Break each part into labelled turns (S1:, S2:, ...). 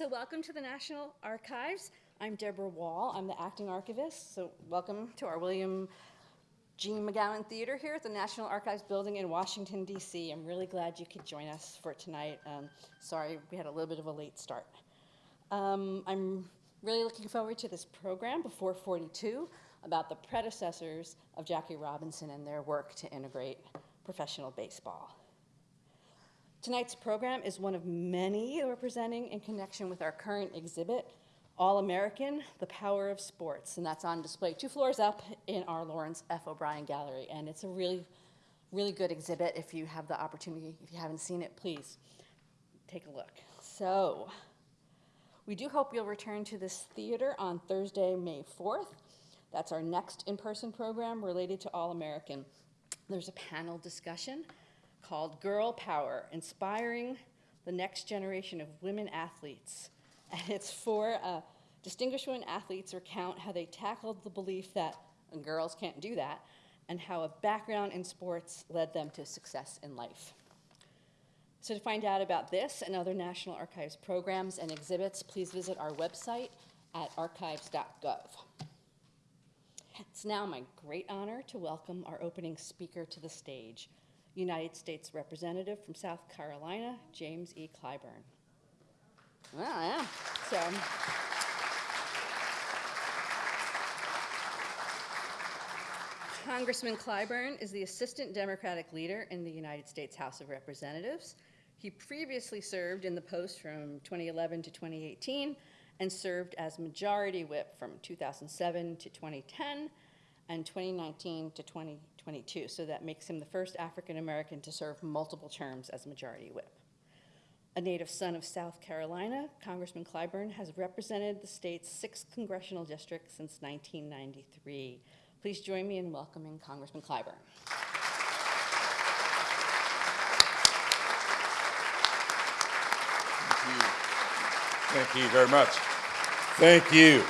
S1: So welcome to the National Archives. I'm Debra Wall. I'm the acting archivist. So welcome to our William G. McGowan Theater here at the National Archives building in Washington, D.C. I'm really glad you could join us for tonight. Um, sorry, we had a little bit of a late start. Um, I'm really looking forward to this program, Before 42, about the predecessors of Jackie Robinson and their work to integrate professional baseball. Tonight's program is one of many we're presenting in connection with our current exhibit, All American, The Power of Sports, and that's on display two floors up in our Lawrence F. O'Brien Gallery. And it's a really, really good exhibit. If you have the opportunity, if you haven't seen it, please take a look. So, we do hope you'll return to this theater on Thursday, May 4th. That's our next in-person program related to All American. There's a panel discussion called Girl Power, Inspiring the Next Generation of Women Athletes. And it's for uh, distinguished women athletes recount how they tackled the belief that girls can't do that and how a background in sports led them to success in life. So to find out about this and other National Archives programs and exhibits, please visit our website at archives.gov. It's now my great honor to welcome our opening speaker to the stage, United States Representative from South Carolina, James E. Clyburn. Well, yeah. So. Congressman Clyburn is the Assistant Democratic Leader in the United States House of Representatives. He previously served in the post from 2011 to 2018 and served as Majority Whip from 2007 to 2010 and 2019 to 2022. So that makes him the first African American to serve multiple terms as Majority Whip. A native son of South Carolina, Congressman Clyburn has represented the state's sixth congressional district since 1993. Please join me in welcoming Congressman Clyburn.
S2: Thank you. Thank you very much. Thank you.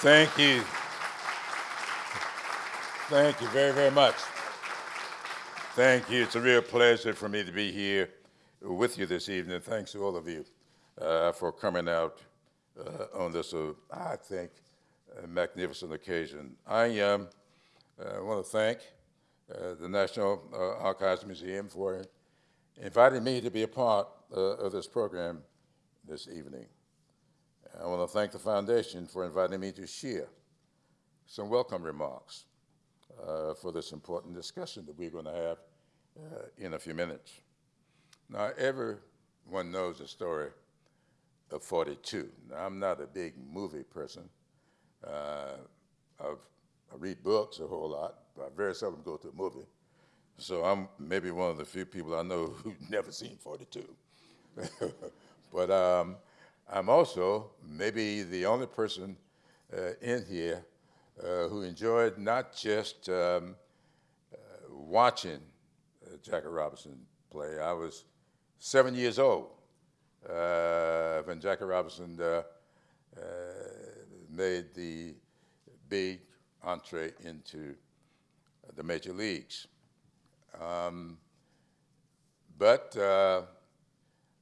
S2: Thank you. Thank you very, very much. Thank you. It's a real pleasure for me to be here with you this evening. Thanks to all of you uh, for coming out uh, on this, uh, I think, magnificent occasion. I um, uh, want to thank uh, the National uh, Archives Museum for inviting me to be a part of this program this evening. I want to thank the foundation for inviting me to share some welcome remarks uh, for this important discussion that we're going to have uh, in a few minutes. Now, everyone knows the story of 42. Now, I'm not a big movie person. Uh, i read books a whole lot, but I very seldom go to a movie. So I'm maybe one of the few people I know who've never seen 42. but um, I'm also maybe the only person uh, in here uh, who enjoyed not just um, uh, watching uh, Jackie Robinson play. I was seven years old uh, when Jackie Robinson uh, made the big entree into the major leagues. Um, but I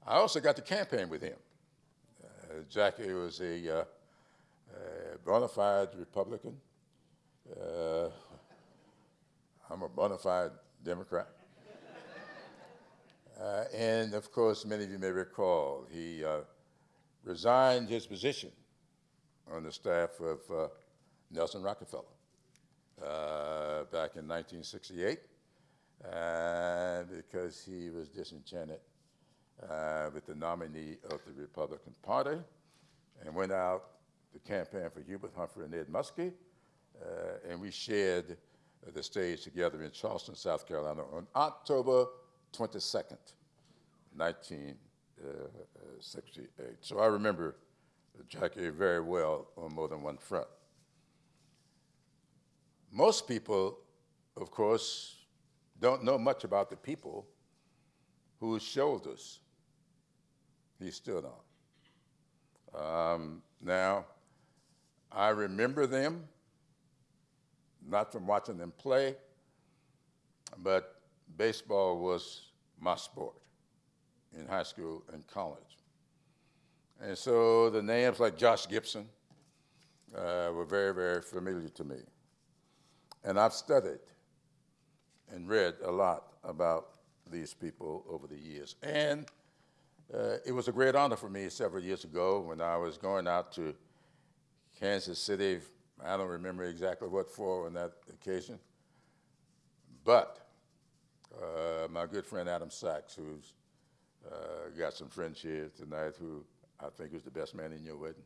S2: also got to campaign with him. Jackie was a bona fide Republican. Uh, I'm a bona fide Democrat. Uh, and of course, many of you may recall, he uh, resigned his position on the staff of Nelson Rockefeller back in 1968 uh, because he was disenchanted uh, with the nominee of the Republican Party and went out to campaign for Hubert Humphrey and Ed Muskie, uh, and we shared the stage together in Charleston, South Carolina on October 22nd, 1968. So I remember Jackie very well on more than one front. Most people, of course, don't know much about the people whose shoulders he stood on. Um, now, I remember them, not from watching them play, but baseball was my sport in high school and college. And so the names like Josh Gibson uh, were very, very familiar to me. And I've studied and read a lot about these people over the years. And uh, it was a great honor for me several years ago when I was going out to Kansas City. I don't remember exactly what for on that occasion. But uh, my good friend Adam Sachs, who's uh, got some friends here tonight, who I think is the best man in your wedding,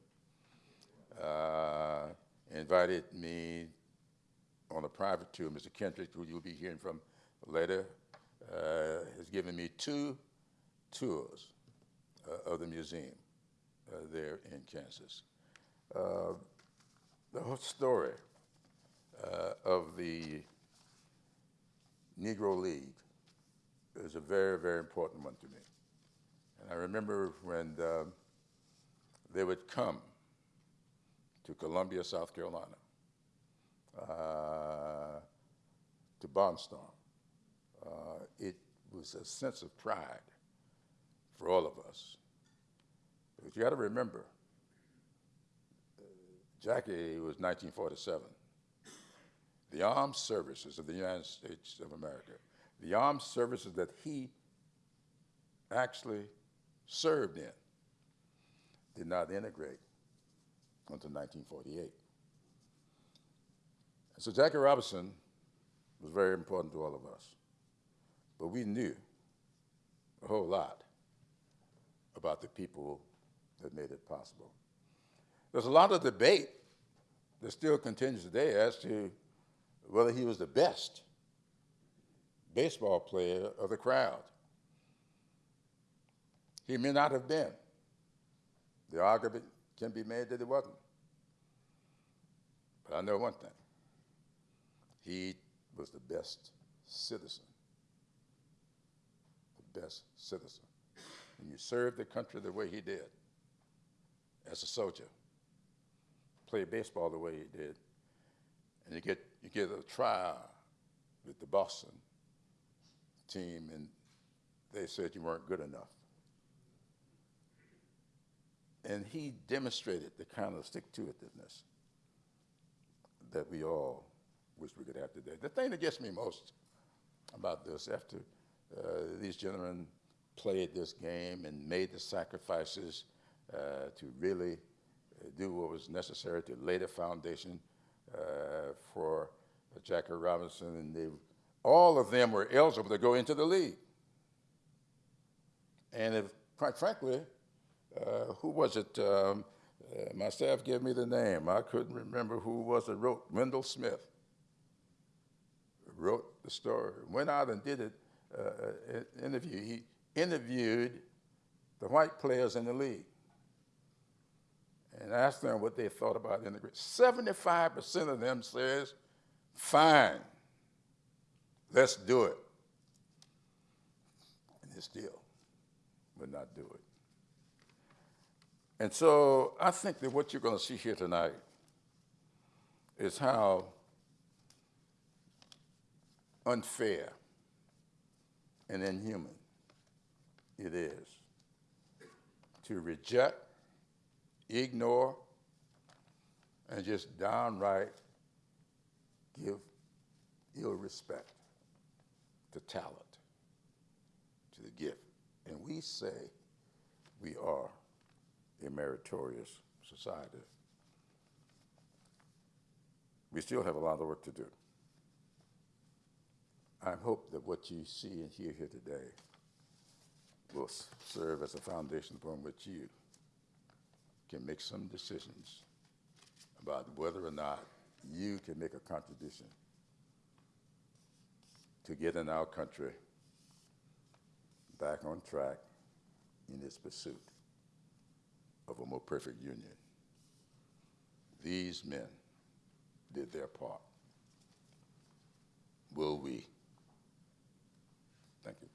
S2: uh, invited me on a private tour. Mr. Kendrick, who you'll be hearing from later, uh, has given me two tours uh, of the museum uh, there in Kansas. Uh, the whole story uh, of the Negro League is a very, very important one to me. And I remember when um, they would come to Columbia, South Carolina, uh, to Barnstorm. Uh, it was a sense of pride for all of us. But you got to remember, uh, Jackie was 1947. The armed services of the United States of America, the armed services that he actually served in, did not integrate until 1948. So Jackie Robinson was very important to all of us. But we knew a whole lot about the people that made it possible. There's a lot of debate that still continues today as to whether he was the best baseball player of the crowd. He may not have been. The argument can be made that he wasn't. But I know one thing. He was the best citizen. The best citizen. When you served the country the way he did, as a soldier, play baseball the way he did, and you get, you get a trial with the Boston team, and they said you weren't good enough. And he demonstrated the kind of stick-to-itiveness that we all wish we could have today. The thing that gets me most about this, after uh, these gentlemen played this game and made the sacrifices uh, to really do what was necessary to lay the foundation uh, for Jackie Robinson, and they, all of them were eligible to go into the league. And if, quite frankly, uh, who was it? Um, uh, my staff gave me the name. I couldn't remember who was it wrote. Wendell Smith wrote the story. Went out and did it. Uh, interview. He interviewed the white players in the league and asked them what they thought about integration. Seventy-five percent of them says, "Fine, let's do it," and they still would not do it. And so I think that what you're going to see here tonight is how unfair and inhuman it is to reject, ignore, and just downright give ill respect to talent, to the gift. And we say we are a meritorious society. We still have a lot of work to do. I hope that what you see and hear here today will serve as a foundation upon which you can make some decisions about whether or not you can make a contribution to getting our country back on track in its pursuit of a more perfect union. These men did their part. Will we? Thank you.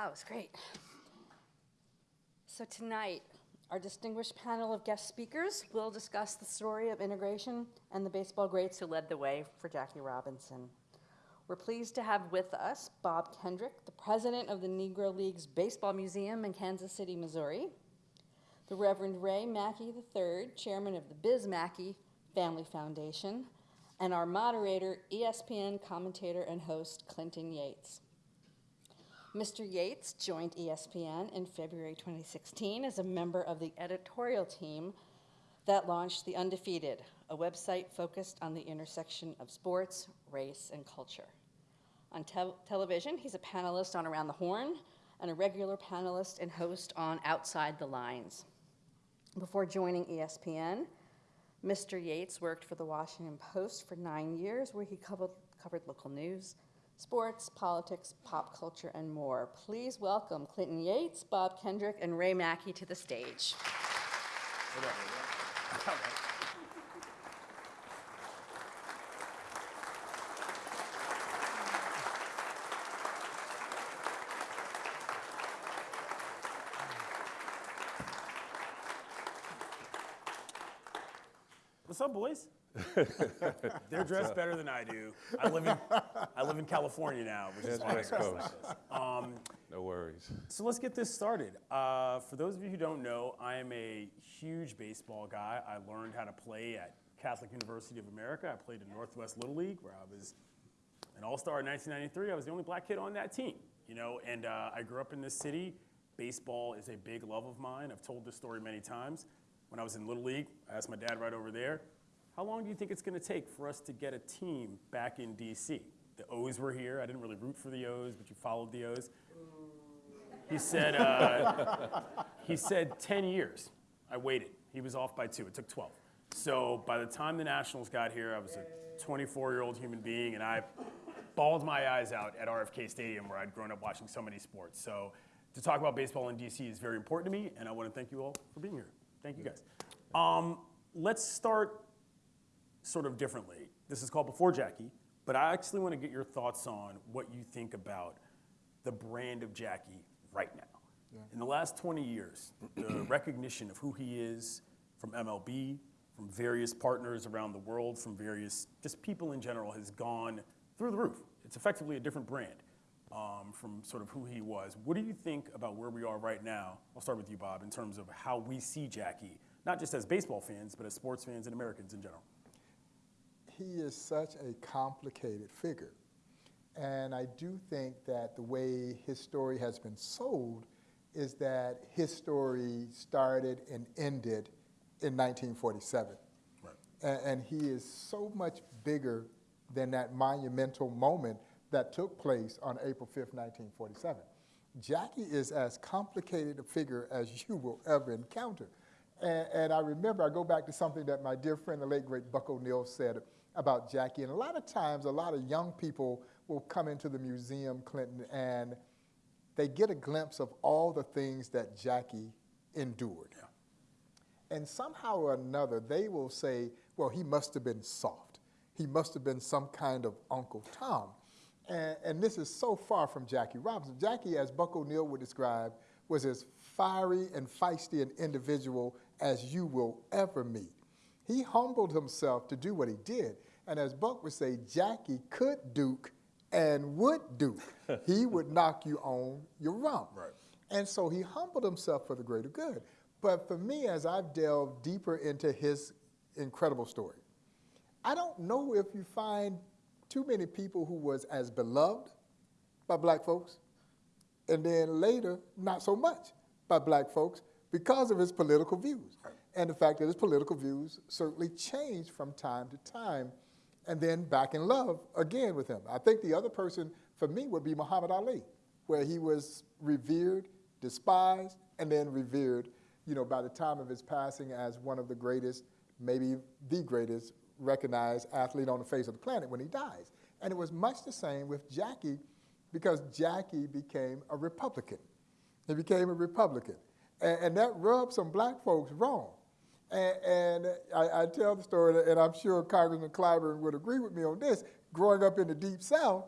S1: That was great. So tonight, our distinguished panel of guest speakers will discuss the story of integration and the baseball greats who led the way for Jackie Robinson. We're pleased to have with us Bob Kendrick, the president of the Negro Leagues Baseball Museum in Kansas City, Missouri, the Reverend Ray Mackey III, chairman of the Biz Mackey Family Foundation, and our moderator, ESPN commentator and host Clinton Yates. Mr. Yates joined ESPN in February 2016 as a member of the editorial team that launched The Undefeated, a website focused on the intersection of sports, race, and culture. On tel- television, he's a panelist on Around the Horn and a regular panelist and host on Outside the Lines. Before joining ESPN, Mr. Yates worked for the Washington Post for nine years, where he covered, covered local news, sports, politics, pop culture, and more. Please welcome Clinton Yates, Bob Kendrick, and Ray Mackey to the stage.
S3: What's up, boys? They're dressed better than I do. I live in I live in California now, which is why
S4: West Coast.
S3: Um,
S4: No worries.
S3: so let's get this started. Uh, for those of you who don't know, I am a huge baseball guy. I learned how to play at Catholic University of America. I played in Northwest Little League, where I was an all-star in 1993. I was the only black kid on that team, you know. And uh, I grew up in this city. Baseball is a big love of mine. I've told this story many times. When I was in Little League, I asked my dad right over there, "How long do you think it's going to take for us to get a team back in D.C.?" The O's were here. I didn't really root for the O's, but you followed the O's. He said, uh, he said 10 years. I waited. He was off by two. It took 12. So by the time the Nationals got here, I was a 24-year-old human being, and I bawled my eyes out at RFK Stadium, where I'd grown up watching so many sports. So to talk about baseball in DC is very important to me, and I want to thank you all for being here. Thank you guys. Um, let's start sort of differently. This is called Before Jackie, but I actually want to get your thoughts on what you think about the brand of Jackie right now. In the last 20 years, the recognition of who he is from MLB, from various partners around the world, from various just people in general has gone through the roof. It's effectively a different brand um, from sort of who he was. What do you think about where we are right now? I'll start with you, Bob, in terms of how we see Jackie, not just as baseball fans, but as sports fans and Americans in general.
S5: He is such a complicated figure. And I do think that the way his story has been sold is that his story started and ended in 1947.
S3: Right.
S5: And, he is so much bigger than that monumental moment that took place on April 5th, 1947. Jackie is as complicated a figure as you will ever encounter. And, and I remember, I go back to something that my dear friend, the late great Buck O'Neill, said about Jackie. And a lot of times, a lot of young people will come into the museum, Clinton, and they get a glimpse of all the things that Jackie endured. And somehow or another, they will say, well, he must have been soft. He must have been some kind of Uncle Tom. And, and this is so far from Jackie Robinson. Jackie, as Buck O'Neill would describe, was as fiery and feisty an individual as you will ever meet. He humbled himself to do what he did. And as Buck would say, Jackie could duke and would duke. he would knock you on your rump.
S3: Right.
S5: And so he humbled himself for the greater good. But for me, as I've delved deeper into his incredible story, I don't know if you find too many people who was as beloved by black folks, and then later not so much by black folks because of his political views. And the fact that his political views certainly changed from time to time, and then back in love again with him. I think the other person for me would be Muhammad Ali, where he was revered, despised, and then revered, you know, by the time of his passing as one of the greatest, maybe the greatest recognized athlete on the face of the planet when he dies. And it was much the same with Jackie because Jackie became a Republican. He became a Republican. And, and that rubbed some black folks wrong. And, and I, I tell the story, and I'm sure Congressman Clyburn would agree with me on this. Growing up in the Deep South,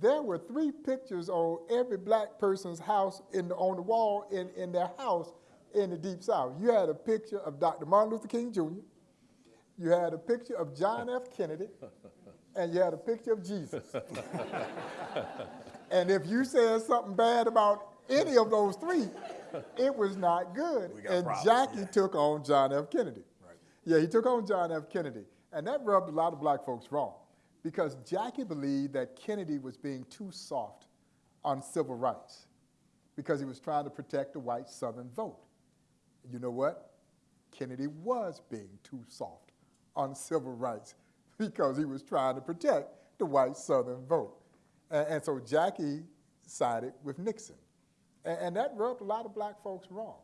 S5: there were three pictures on every black person's house in the, on the wall in, in their house in the Deep South. You had a picture of Dr. Martin Luther King Jr., you had a picture of John F. Kennedy, and you had a picture of Jesus. and if you said something bad about any of those three, it was not good. And
S3: problems,
S5: Jackie
S3: yeah.
S5: took on John F. Kennedy.
S3: Right.
S5: Yeah, he took on John F. Kennedy. And that rubbed a lot of black folks wrong because Jackie believed that Kennedy was being too soft on civil rights because he was trying to protect the white Southern vote. You know what? Kennedy was being too soft on civil rights because he was trying to protect the white Southern vote. And, and so Jackie sided with Nixon. And, and that rubbed a lot of black folks wrong.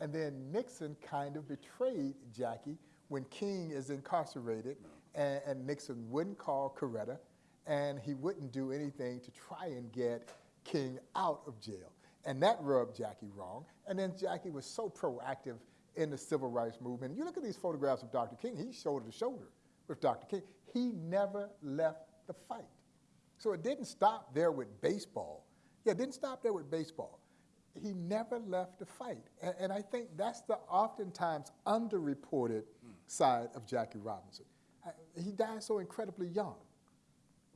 S5: And then Nixon kind of betrayed Jackie when King is incarcerated and, and Nixon wouldn't call Coretta and he wouldn't do anything to try and get King out of jail. And that rubbed Jackie wrong. And then Jackie was so proactive in the civil rights movement. You look at these photographs of Dr. King, he's shoulder to shoulder with Dr. King. He never left the fight. So it didn't stop there with baseball. Yeah, it didn't stop there with baseball. He never left the fight. And, and I think that's the oftentimes underreported side of Jackie Robinson. I, he died so incredibly young.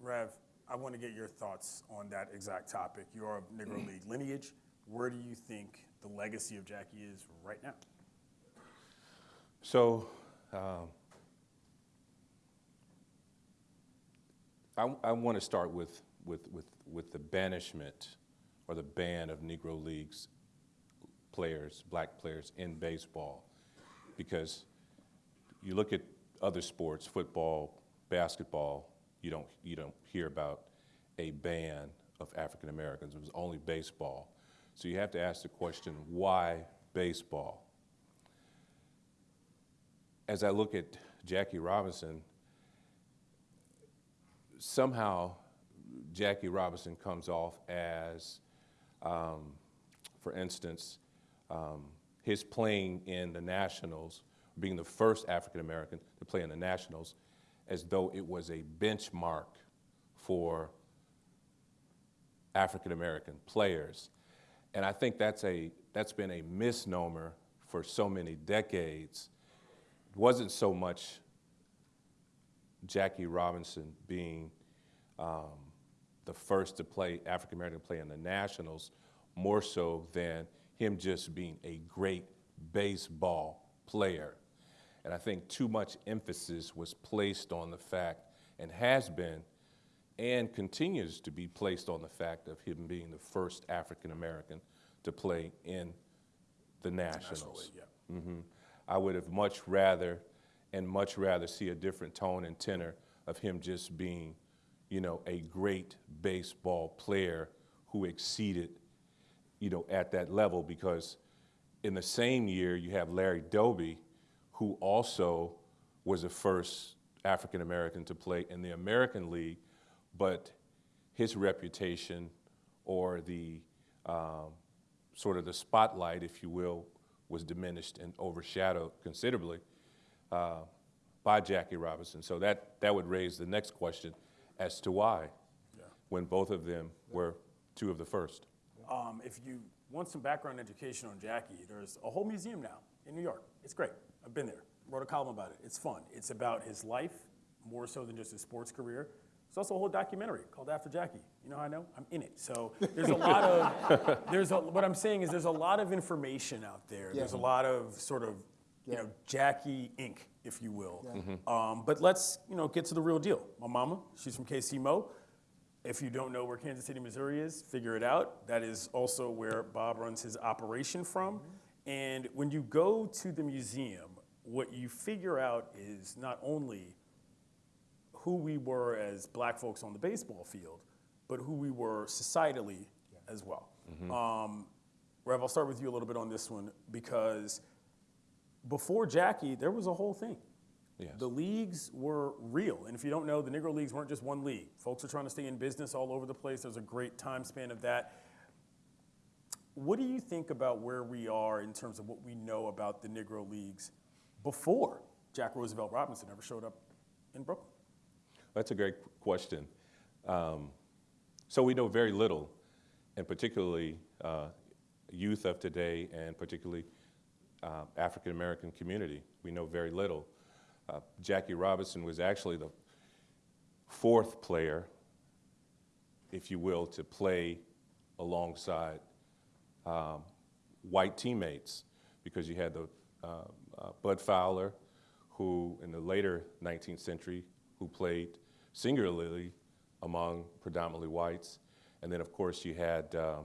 S3: Rev, I want to get your thoughts on that exact topic. You're of Negro League lineage. Where do you think the legacy of Jackie is right now?
S4: So, um, I, I want to start with, with, with, with the banishment or the ban of Negro Leagues players, black players in baseball, because you look at other sports, football, basketball, you don't, you don't hear about a ban of African Americans. It was only baseball. So you have to ask the question, why baseball? as I look at Jackie Robinson, somehow Jackie Robinson comes off as, um, for instance, um, his playing in the Nationals, being the first African American to play in the Nationals, as though it was a benchmark for African American players. And I think that's, a, that's been a misnomer for so many decades it wasn't so much Jackie Robinson being um, the first to play African American play in the Nationals, more so than him just being a great baseball player. And I think too much emphasis was placed on the fact, and has been, and continues to be placed on the fact of him being the first African American to play in the Nationals.
S3: yeah.
S4: hmm I would have much rather, and much rather see a different tone and tenor of him just being, you know, a great baseball player who exceeded, you know, at that level because in the same year you have Larry Doby, who also was the first African American to play in the American League, but his reputation or the um, sort of the spotlight, if you will, was diminished and overshadowed considerably uh, by Jackie Robinson. So that, that would raise the next question as to why, when both of them were two of the first.
S3: Um, if you want some background education on Jackie, there's a whole museum now in New York. It's great. I've been there. Wrote a column about it. It's fun. It's about his life, more so than just his sports career. There's also a whole documentary called After Jackie. You know how I know? I'm in it. So there's a lot of, there's a, what I'm saying is there's a lot of information out there. There's a lot of sort of, you know, Jackie Inc., if you will. Um, but let's, you know, get to the real deal. My mama, she's from KC Mo. If you don't know where Kansas City, Missouri is, figure it out. That is also where Bob runs his operation from. And when you go to the museum, what you figure out is not only who we were as black folks on the baseball field, but who we were societally as well. Um, Rev, I'll start with you a little bit on this one because before Jackie, there was a whole thing.
S4: Yes.
S3: The leagues were real. And if you don't know, the Negro Leagues weren't just one league. Folks are trying to stay in business all over the place. There's a great time span of that. What do you think about where we are in terms of what we know about the Negro Leagues before Jack Roosevelt Robinson ever showed up in Brooklyn?
S4: That's a great question. Um, so we know very little, and particularly uh, youth of today, and particularly uh, African American community. We know very little. Uh, Jackie Robinson was actually the fourth player, if you will, to play alongside um, white teammates because you had the uh, uh, Bud Fowler, who in the later 19th century, who played singularly among predominantly whites, and then of course you had uh,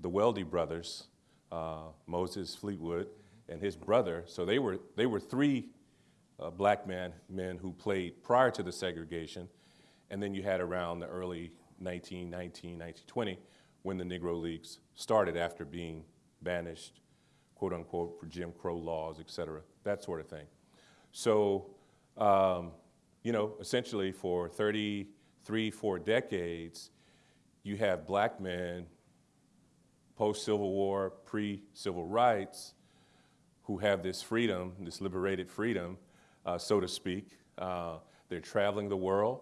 S4: the Weldy brothers, uh, Moses Fleetwood and his brother. So they were they were three uh, black men men who played prior to the segregation, and then you had around the early 1919, 1920, when the Negro Leagues started after being banished, quote unquote, for Jim Crow laws, et cetera, that sort of thing. So, um, you know, essentially for 33, four decades, you have black men, post Civil War, pre Civil Rights, who have this freedom, this liberated freedom, uh, so to speak. Uh, they're traveling the world.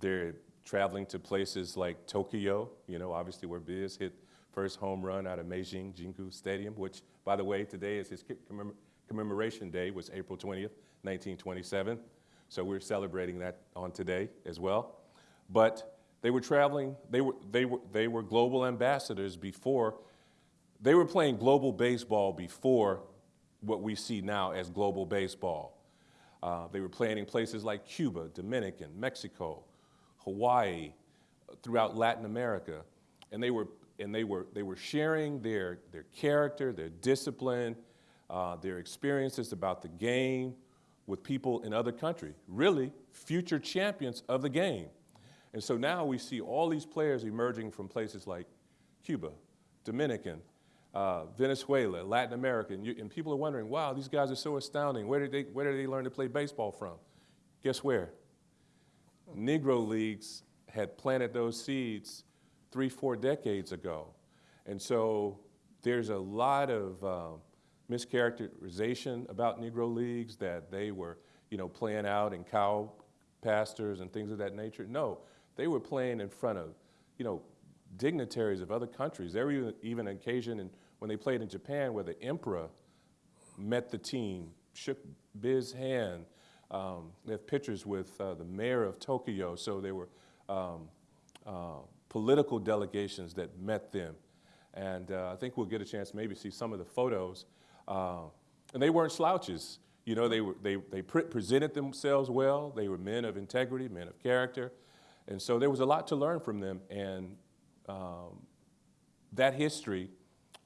S4: They're traveling to places like Tokyo, you know, obviously where Biz hit first home run out of Meiji Jingu Stadium, which, by the way, today is his commem- commemoration day, was April 20th, 1927. So we're celebrating that on today as well. But they were traveling, they were, they were, they were global ambassadors before, they were playing global baseball before what we see now as global baseball. Uh, they were playing in places like Cuba, Dominican, Mexico, Hawaii, throughout Latin America, and they were and they were they were sharing their their character, their discipline, uh, their experiences about the game with people in other countries, really future champions of the game. And so now we see all these players emerging from places like Cuba, Dominican, uh, Venezuela, Latin America, and, you, and, people are wondering, wow, these guys are so astounding. Where did, they, where did they learn to play baseball from? Guess where? Negro leagues had planted those seeds three, four decades ago. And so there's a lot of um, mischaracterization about Negro leagues that they were, you know, playing out in cow pastures and things of that nature. No, they were playing in front of, you know, dignitaries of other countries. There were even an occasion in, when they played in Japan where the emperor met the team, shook Biz's hand. Um, they have pictures with uh, the mayor of Tokyo, so there were um, uh, political delegations that met them. And uh, I think we'll get a chance maybe see some of the photos. Uh, and they weren't slouches. You know, they, were, they, they pre presented themselves well. They were men of integrity, men of character. And so there was a lot to learn from them. And um, that history,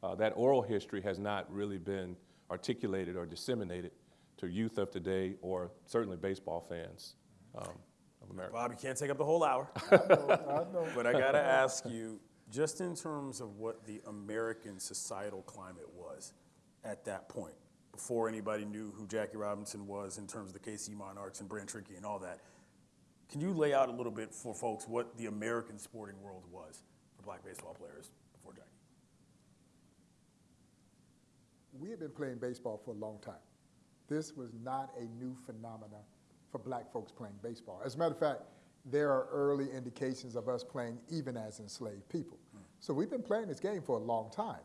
S4: uh, that oral history, has not really been articulated or disseminated to youth of today or certainly baseball fans um, of America.
S3: Bob, you can't take up the whole hour.
S5: I know.
S3: But I got to ask you, just in terms of what the American societal climate was at that point, before anybody knew who Jackie Robinson was in terms of the KC Monarchs and Branch Rickey and all that, can you lay out a little bit for folks what the American sporting world was for black baseball players before Jackie?
S5: We had been playing baseball for a long time. This was not a new phenomenon for black folks playing baseball. As a matter of fact, there are early indications of us playing even as enslaved people. So we've been playing this game for a long time.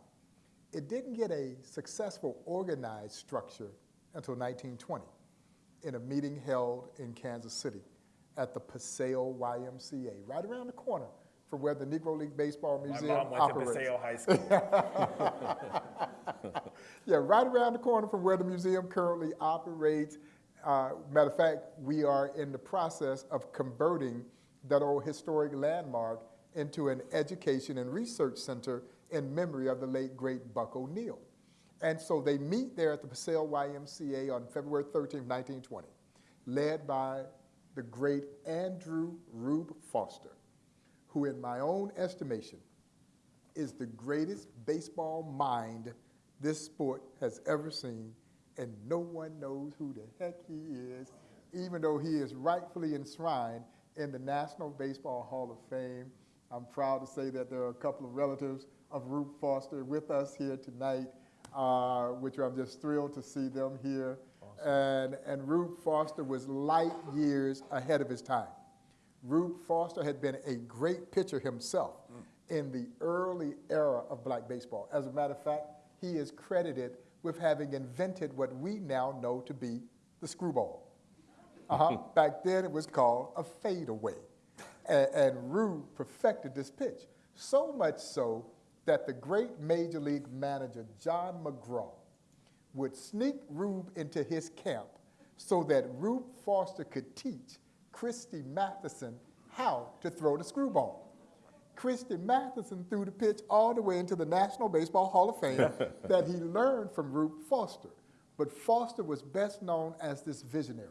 S5: It didn't get a successful organized structure until 1920 in a meeting held in Kansas City at the Paseo YMCA, right around the corner from where the Negro League Baseball Museum
S3: My mom went
S5: operates.
S3: to Paseo High School.
S5: Yeah, right around the corner from where the museum currently operates. Uh, matter of fact, we are in the process of converting that old historic landmark into an education and research center in memory of the late great Buck O'Neill. And so they meet there at the Paseo YMCA on February 13, 1920, led by the great Andrew Rube Foster, who, in my own estimation, is the greatest baseball mind this sport has ever seen, and no one knows who the heck he is, even though he is rightfully enshrined in the National Baseball Hall of Fame. I'm proud to say that there are a couple of relatives of Rube Foster with us here tonight, uh, which I'm just thrilled to see them here. And, and Rube Foster was light years ahead of his time. Rube Foster had been a great pitcher himself in the early era of black baseball. As a matter of fact, he is credited with having invented what we now know to be the screwball. Uh-huh. Back then it was called a fadeaway. And, and Rube perfected this pitch. So much so that the great major league manager John McGraw would sneak Rube into his camp so that Rube Foster could teach Christy Mathewson how to throw the screwball. Christy Mathewson threw the pitch all the way into the National Baseball Hall of Fame that he learned from Rube Foster. But Foster was best known as this visionary,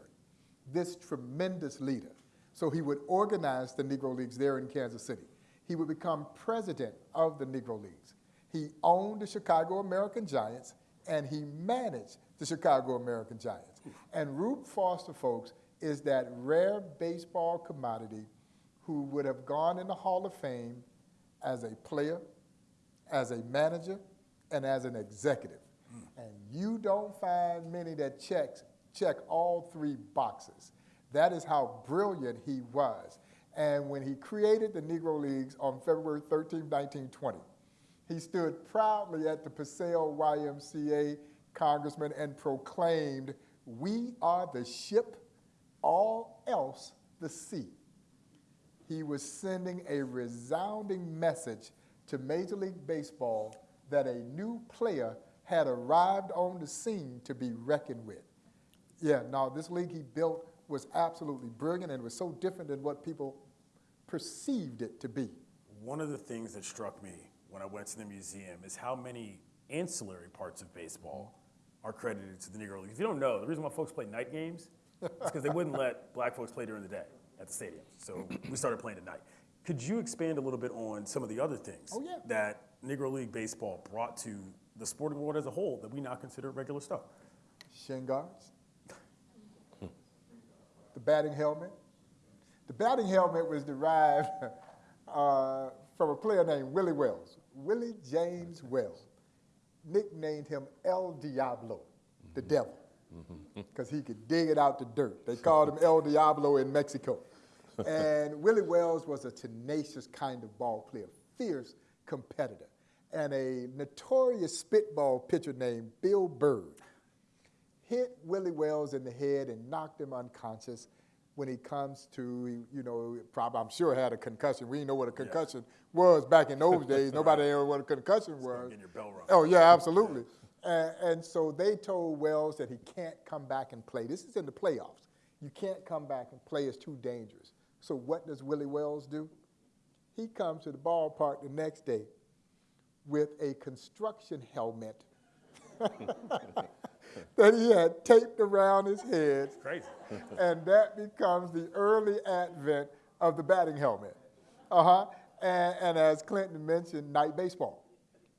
S5: this tremendous leader. So he would organize the Negro Leagues there in Kansas City. He would become president of the Negro Leagues. He owned the Chicago American Giants and he managed the Chicago American Giants. And Rube Foster, folks, is that rare baseball commodity who would have gone in the Hall of Fame as a player, as a manager, and as an executive. Hmm. And you don't find many that checks, check all three boxes. That is how brilliant he was. And when he created the Negro Leagues on February 13, 1920, he stood proudly at the Paseo YMCA congressman and proclaimed, We are the ship, all else the sea. He was sending a resounding message to Major League Baseball that a new player had arrived on the scene to be reckoned with. Yeah, now this league he built was absolutely brilliant and was so different than what people perceived it to be.
S3: One of the things that struck me when I went to the museum is how many ancillary parts of baseball are credited to the Negro League. If you don't know, the reason why folks play night games is because they wouldn't let black folks play during the day at the stadium. So we started playing at night. Could you expand a little bit on some of the other things
S5: Oh, yeah.
S3: that Negro League baseball brought to the sporting world as a whole that we now consider regular stuff?
S5: shin guards, the batting helmet. The batting helmet was derived uh, from a player named Willie Wells, Willie James Wells. Nicknamed him El Diablo, the devil, because he could dig it out the dirt. They called him El Diablo in Mexico. And Willie Wells was a tenacious kind of ball player, fierce competitor, and a notorious spitball pitcher named Bill Byrd hit Willie Wells in the head and knocked him unconscious. When he comes to, you know, probably I'm sure had a concussion. We didn't know what a concussion was back in those days. Nobody knew what a concussion was.
S3: getting your bell rung.
S5: Oh yeah, absolutely. And, and so they told Wells that he can't come back and play. This is in the playoffs. You can't come back and play. It's too dangerous. So what does Willie Wells do? He comes to the ballpark the next day with a construction helmet that he had taped around his head,
S3: Crazy.
S5: and that becomes the early advent of the batting helmet. Uh huh. And, and as Clinton mentioned, night baseball.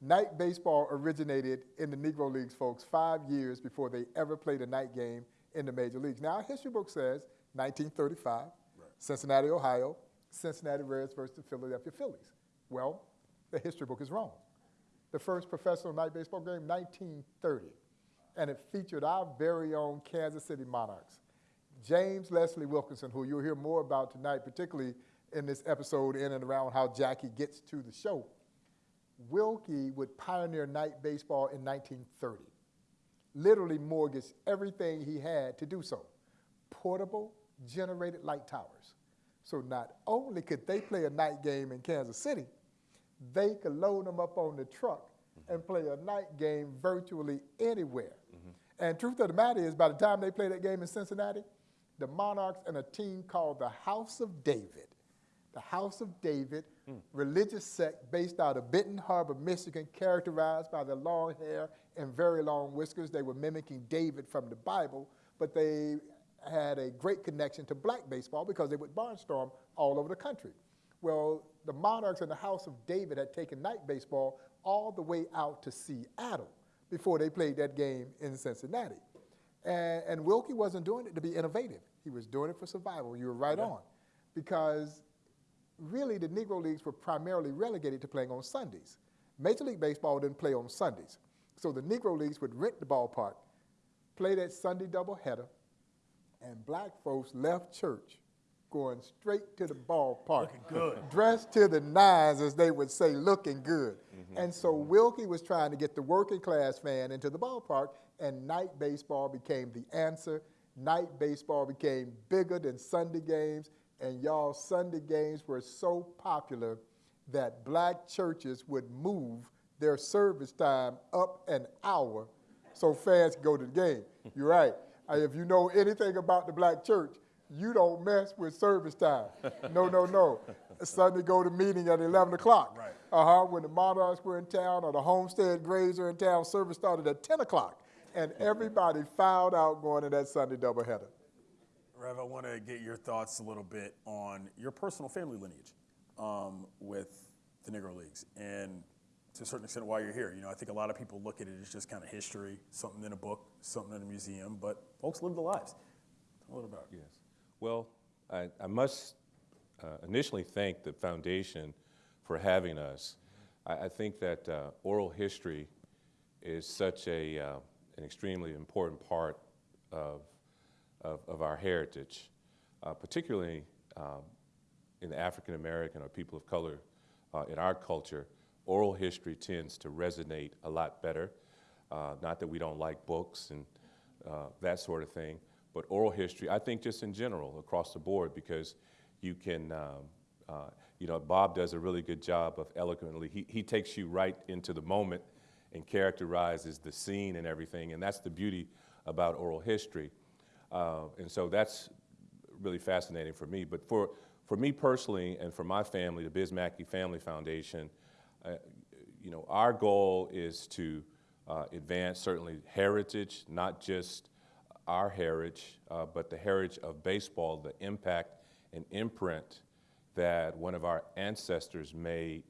S5: Night baseball originated in the Negro Leagues, folks, five years before they ever played a night game in the major leagues. Now, our history book says 1935, Cincinnati, Ohio, Cincinnati Reds versus the Philadelphia Phillies. Well, the history book is wrong. The first professional night baseball game, 1930, and it featured our very own Kansas City Monarchs. James Leslie Wilkinson, who you'll hear more about tonight, particularly in this episode in and around how Jackie gets to the show. Wilkie would pioneer night baseball in 1930, literally mortgaged everything he had to do so. Portable, generated light towers. So not only could they play a night game in Kansas City, they could load them up on the truck and play a night game virtually anywhere. Mm-hmm. And truth of the matter is, by the time they played that game in Cincinnati, the Monarchs and a team called the House of David, the House of David, religious sect based out of Benton Harbor, Michigan, characterized by their long hair and very long whiskers. They were mimicking David from the Bible, but they had a great connection to black baseball because they would barnstorm all over the country. Well, the Monarchs and the House of David had taken night baseball all the way out to Seattle before they played that game in Cincinnati. And, and Wilkie wasn't doing it to be innovative. He was doing it for survival. You were right on. Because really the Negro Leagues were primarily relegated to playing on Sundays. Major League Baseball didn't play on Sundays. So the Negro Leagues would rent the ballpark, play that Sunday doubleheader, and black folks left church going straight to the ballpark.
S3: Looking good.
S5: Dressed to the nines, as they would say, looking good. Mm-hmm. And so mm-hmm. Wilkie was trying to get the working class fan into the ballpark, and night baseball became the answer. Night baseball became bigger than Sunday games, and y'all, Sunday games were so popular that black churches would move their service time up an hour so fans could go to the game. You're right. Uh, If you know anything about the black church, you don't mess with service time. No, no, no. Sunday go to meeting at 11 o'clock.
S3: Right.
S5: Uh-huh. When the Monarchs were in town or the Homestead Grays were in town, service started at 10 o'clock. And everybody filed out going to that Sunday doubleheader.
S3: Rev, I want to get your thoughts a little bit on your personal family lineage um, with the Negro Leagues, and to a certain extent, why you're here. You know, I think a lot of people look at it as just kind of history, something in a book, something in a museum, but folks live their lives. Tell a little about it.
S4: Yes. Well, I, I must uh, initially thank the foundation for having us. I, I think that uh, oral history is such a, uh, an extremely important part of, of, of our heritage, uh, particularly um, in the African American or people of color uh, in our culture. Oral history tends to resonate a lot better. Uh, not that we don't like books and uh, that sort of thing, but oral history, I think just in general, across the board, because you can, um, uh, you know, Bob does a really good job of eloquently, he, he takes you right into the moment and characterizes the scene and everything, and that's the beauty about oral history. Uh, and so that's really fascinating for me. But for, for me personally and for my family, the Biz Mackey Family Foundation, uh, you know, our goal is to uh, advance certainly heritage, not just our heritage, uh, but the heritage of baseball, the impact and imprint that one of our ancestors made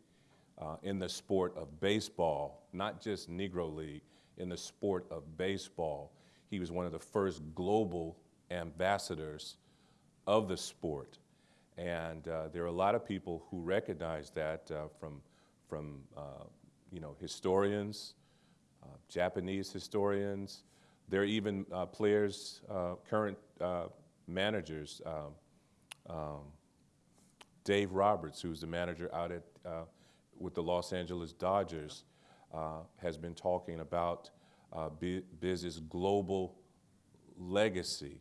S4: uh, in the sport of baseball, not just Negro League, in the sport of baseball. He was one of the first global ambassadors of the sport. And uh, there are a lot of people who recognize that uh, from, from uh, you know, historians, uh, Japanese historians. There are even uh, players, current managers. Um, Dave Roberts, who's the manager out at, uh, with the Los Angeles Dodgers, uh, has been talking about uh, Biz's global legacy.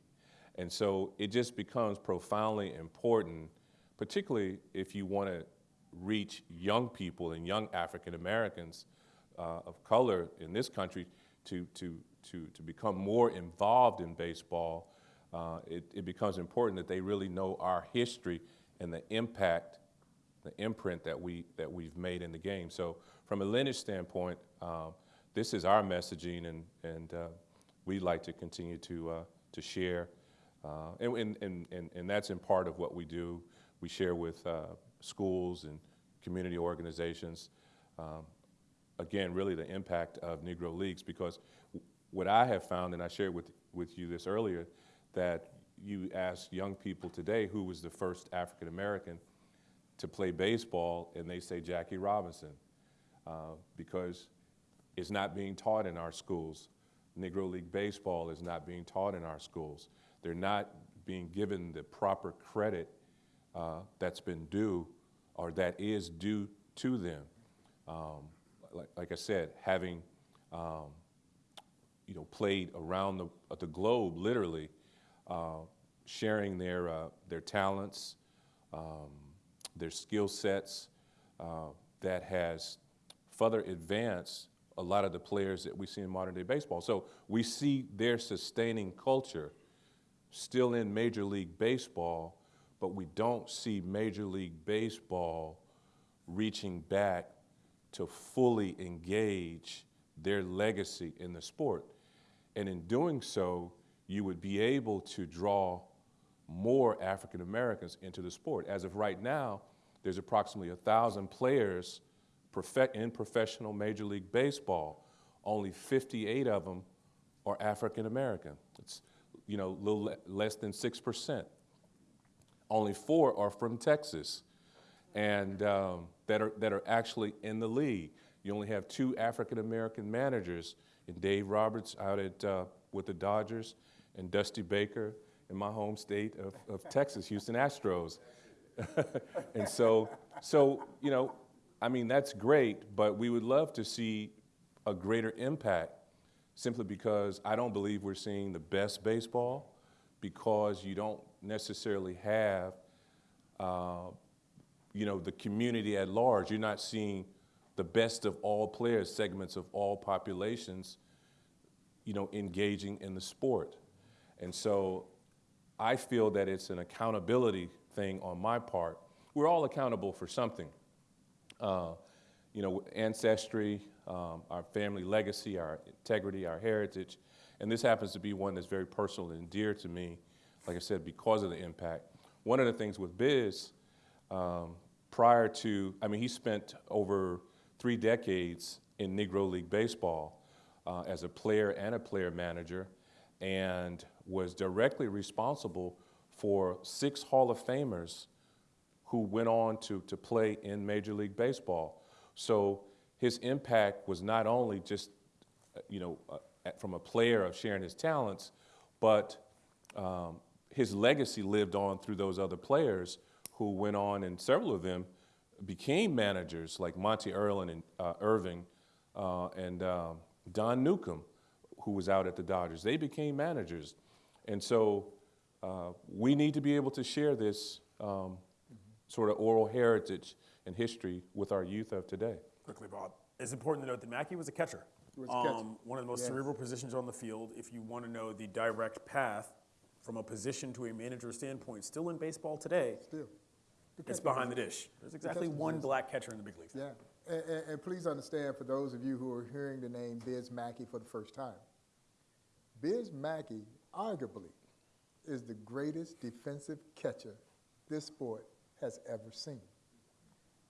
S4: And so it just becomes profoundly important, particularly if you want to reach young people and young African Americans uh, of color in this country to, to, to, to become more involved in baseball. Uh, it, it becomes important that they really know our history and the impact, the imprint that, we, that we've made in the game. So, from a lineage standpoint, um, this is our messaging, and, and uh, we'd like to continue to, uh, to share. Uh, and, and, and, and, that's in part of what we do. We share with uh, schools and community organizations. Um, again, really the impact of Negro Leagues, because what I have found, and I shared with, with you this earlier, that you ask young people today who was the first African American to play baseball, and they say Jackie Robinson, uh, because it's not being taught in our schools. Negro League Baseball is not being taught in our schools. They're not being given the proper credit uh, that's been due or that is due to them. Um, like, like I said, having um, you know played around the, uh, the globe, literally, uh, sharing their uh, their talents, um, their skill sets, uh, that has further advanced a lot of the players that we see in modern day baseball. So we see their sustaining culture still in Major League Baseball, but we don't see Major League Baseball reaching back to fully engage their legacy in the sport. And in doing so, you would be able to draw more African Americans into the sport. As of right now, there's approximately 1,000 players in professional Major League Baseball. Only 58 of them are African American. It's you know, a little le- less than 6%. Only four are from Texas and um, that, are, that are actually in the league. You only have two African American managers, in Dave Roberts out at, uh, with the Dodgers, and Dusty Baker in my home state of, of Texas, Houston Astros. and so, so, you know, I mean, that's great, but we would love to see a greater impact simply because I don't believe we're seeing the best baseball because you don't necessarily have, uh, you know, the community at large. You're not seeing the best of all players, segments of all populations, you know, engaging in the sport. And so I feel that it's an accountability thing on my part. We're all accountable for something. Uh, you know, ancestry, um, our family legacy, our integrity, our heritage. And this happens to be one that's very personal and dear to me, like I said, because of the impact. One of the things with Biz, um, prior to, I mean, he spent over three decades in Negro League Baseball uh, as a player and a player manager, and was directly responsible for six Hall of Famers who went on to, to play in Major League Baseball. So his impact was not only just, uh, you know, uh, from a player of sharing his talents, but um, his legacy lived on through those other players who went on, and several of them became managers, like Monte Irvin and uh, Irving uh, and um, Don Newcombe, who was out at the Dodgers. They became managers. And so uh, we need to be able to share this um, sort of oral heritage and history with our youth of today.
S3: Quickly, Bob. It's important to note that Mackey was a catcher.
S5: He was a catcher.
S3: Um, one of the most
S5: Yes.
S3: cerebral positions on the field. If you want to know the direct path from a position to a manager standpoint, still in baseball today,
S5: Still.
S3: It's behind the dish. There's exactly
S5: catcher
S3: one black catcher in the big leagues.
S5: Yeah, and, and, and please understand, for those of you who are hearing the name Biz Mackey for the first time, Biz Mackey arguably is the greatest defensive catcher this sport has ever seen.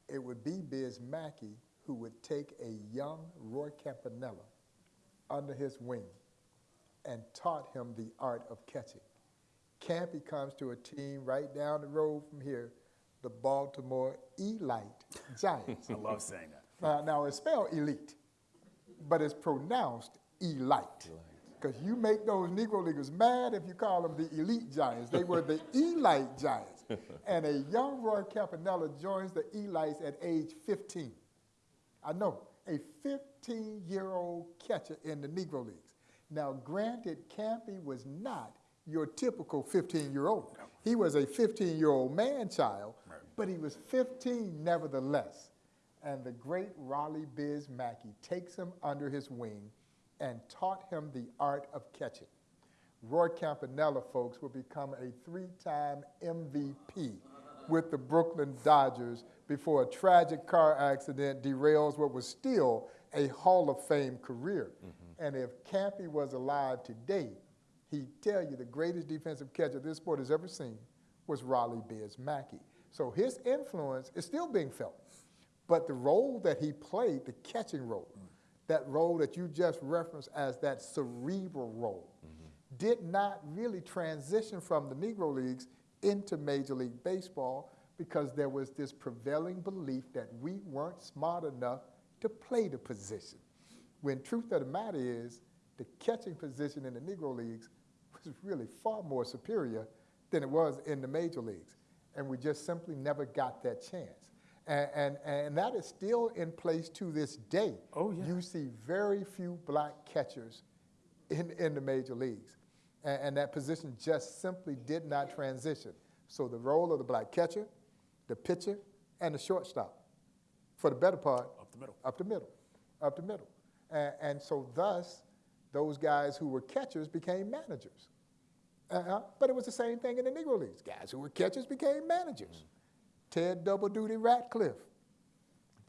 S5: It would be Biz Mackey who would take a young Roy Campanella under his wing and taught him the art of catching. Campy comes to a team right down the road from here, the Baltimore Elite Giants.
S3: I love saying that.
S5: Now, now it's spelled elite, but it's pronounced elite. Because you make those Negro Leaguers mad if you call them the elite Giants. They were the elite Giants. And a young Roy Campanella joins the elites at age 15. I know, a 15 year old catcher in the Negro Leagues. Now, granted, Campy was not your typical 15 year old. He was a 15 year old man child, right. but he was 15 nevertheless. And the great Raleigh Biz Mackey takes him under his wing and taught him the art of catching. Roy Campanella, folks, will become a three time MVP with the Brooklyn Dodgers before a tragic car accident derails what was still a Hall of Fame career. Mm-hmm. And if Campy was alive today, he'd tell you the greatest defensive catcher this sport has ever seen was Raleigh Biz Mackey. So his influence is still being felt. But the role that he played, the catching role, mm. that role that you just referenced as that cerebral role, did not really transition from the Negro Leagues into Major League Baseball because there was this prevailing belief that we weren't smart enough to play the position. When truth of the matter is, the catching position in the Negro Leagues was really far more superior than it was in the major leagues. And we just simply never got that chance. And, and, and that is still in place to this day.
S3: Oh, yeah.
S5: You see very few black catchers in, in the major leagues. And, and that position just simply did not transition. So the role of the black catcher, the pitcher, and the shortstop, for the better part,
S3: Up the middle.
S5: up the middle, up the middle. And, and so thus, those guys who were catchers became managers. Uh-huh. But it was the same thing in the Negro Leagues. Guys who were catchers became managers. Ted Double Duty Radcliffe.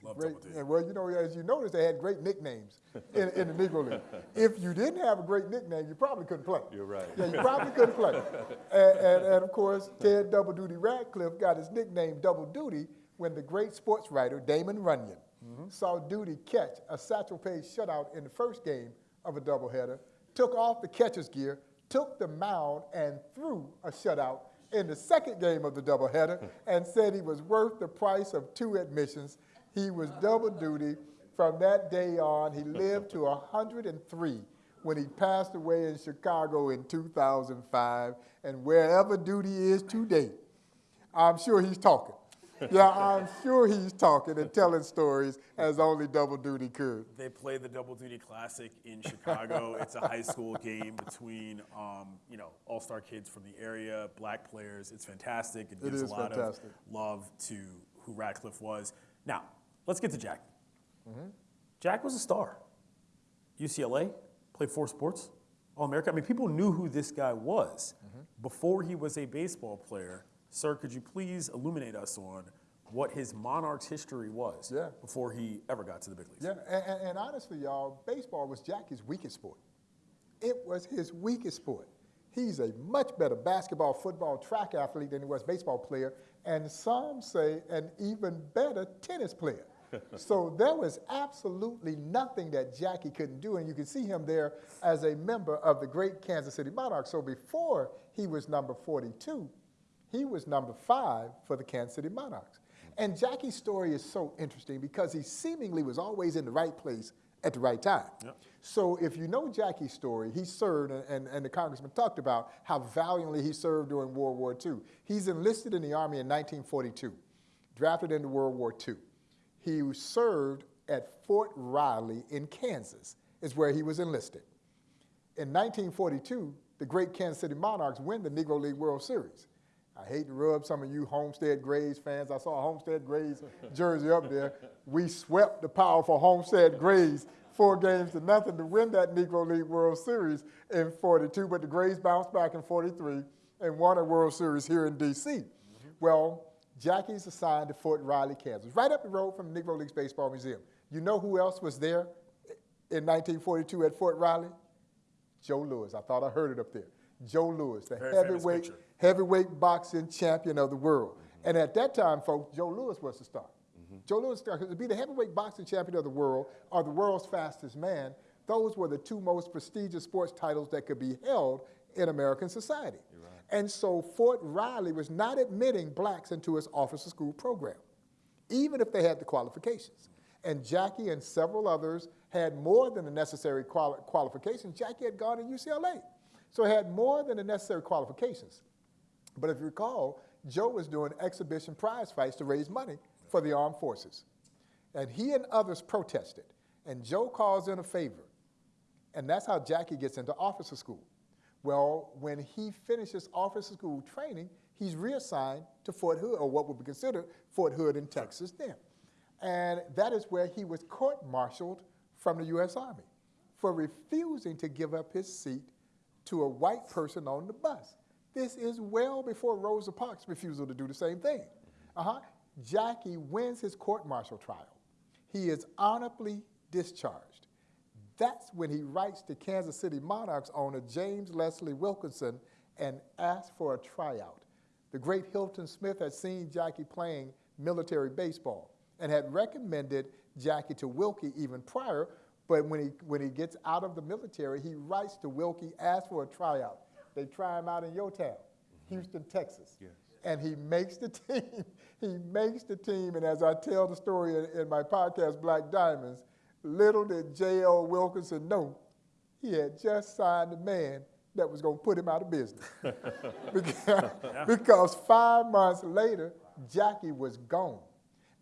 S3: Love
S5: Great,
S3: double D.
S5: and well, you know, as you notice, they had great nicknames in, in the Negro League. If you didn't have a great nickname, you probably couldn't play.
S4: You're right.
S5: Yeah, you probably couldn't play. And, and, and of course, Ted Double Duty Radcliffe got his nickname Double Duty when the great sports writer Damon Runyon mm-hmm. saw Duty catch a Satchel Paige shutout in the first game of a doubleheader, took off the catcher's gear, took the mound, and threw a shutout in the second game of the doubleheader, and said he was worth the price of two admissions. He was double duty. From that day on, he lived to 103 when he passed away in Chicago in 2005, and wherever Duty is today, I'm sure he's talking. Yeah, I'm sure he's talking and telling stories as only Double Duty could.
S3: They play the Double Duty Classic in Chicago. it's a high school game between, um, you know, all-star kids from the area, black players. It's fantastic. It gives a lot
S5: fantastic.
S3: of love to who Radcliffe was. Now, let's get to Jack.
S5: Mm-hmm.
S3: Jack was a star. UCLA, played four sports, All America. I mean, people knew who this guy was
S5: Mm-hmm.
S3: before he was a baseball player. Sir, could you please illuminate us on what his Monarchs history was
S5: Yeah.
S3: before he ever got to the big leagues?
S5: Yeah, and, and, and honestly, y'all, baseball was Jackie's weakest sport. It was his weakest sport. He's a much better basketball, football, track athlete than he was baseball player, and some say an even better tennis player. so there was absolutely nothing that Jackie couldn't do, and you can see him there as a member of the great Kansas City Monarchs. So before he was number 42, he was number five for the Kansas City Monarchs. And Jackie's story is so interesting because he seemingly was always in the right place at the right time. So if you know Jackie's story, he served, and, and, and the congressman talked about how valiantly he served during World War II. He's enlisted in the Army in 1942, drafted into World War II. He served at Fort Riley in Kansas, is where he was enlisted. In 1942, the great Kansas City Monarchs win the Negro League World Series. I hate to rub some of you Homestead Grays fans. I saw a Homestead Grays jersey up there. We swept the powerful Homestead Grays four games to nothing to win that Negro League World Series in 42, but the Grays bounced back in 43 and won a World Series here in D.C. Mm-hmm. Well, Jackie's assigned to Fort Riley, Kansas, right up the road from the Negro Leagues Baseball Museum. You know who else was there in 1942 at Fort Riley? Joe Louis. I thought I heard it up there. Joe Louis, the
S3: Very
S5: heavyweight heavyweight boxing champion of the world. And at that time, folks, Joe Louis was the star. Joe Louis, to be the heavyweight boxing champion of the world or the world's fastest man, those were the two most prestigious sports titles that could be held in American society. And so Fort Riley was not admitting blacks into its officer school program, even if they had the qualifications. And Jackie and several others had more than the necessary quali- qualifications. Jackie had gone to UCLA, so had more than the necessary qualifications. But if you recall, Joe was doing exhibition prize fights to raise money for the armed forces. And he and others protested. And Joe calls in a favor. And that's how Jackie gets into officer school. Well, when he finishes officer school training, he's reassigned to Fort Hood, or what would be considered Fort Hood in Texas then. And that is where he was court martialed from the U.S. Army for refusing to give up his seat to a white person on the bus. This is well before Rosa Parks' refusal to do the same thing. Uh-huh. Jackie wins his court martial trial. He is honorably discharged. That's when he writes to Kansas City Monarchs owner James Leslie Wilkinson and asks for a tryout. The great Hilton Smith had seen Jackie playing military baseball and had recommended Jackie to Wilkie even prior, but when he, when he gets out of the military, he writes to Wilkie, asks for a tryout. They try him out in your town, Houston, Texas. Yes. And he makes the team. he makes the team, and as I tell the story in, in my podcast, Black Diamonds, little did J.L. Wilkinson know he had just signed a man that was going to put him out of business. because, because five months later, Jackie was gone.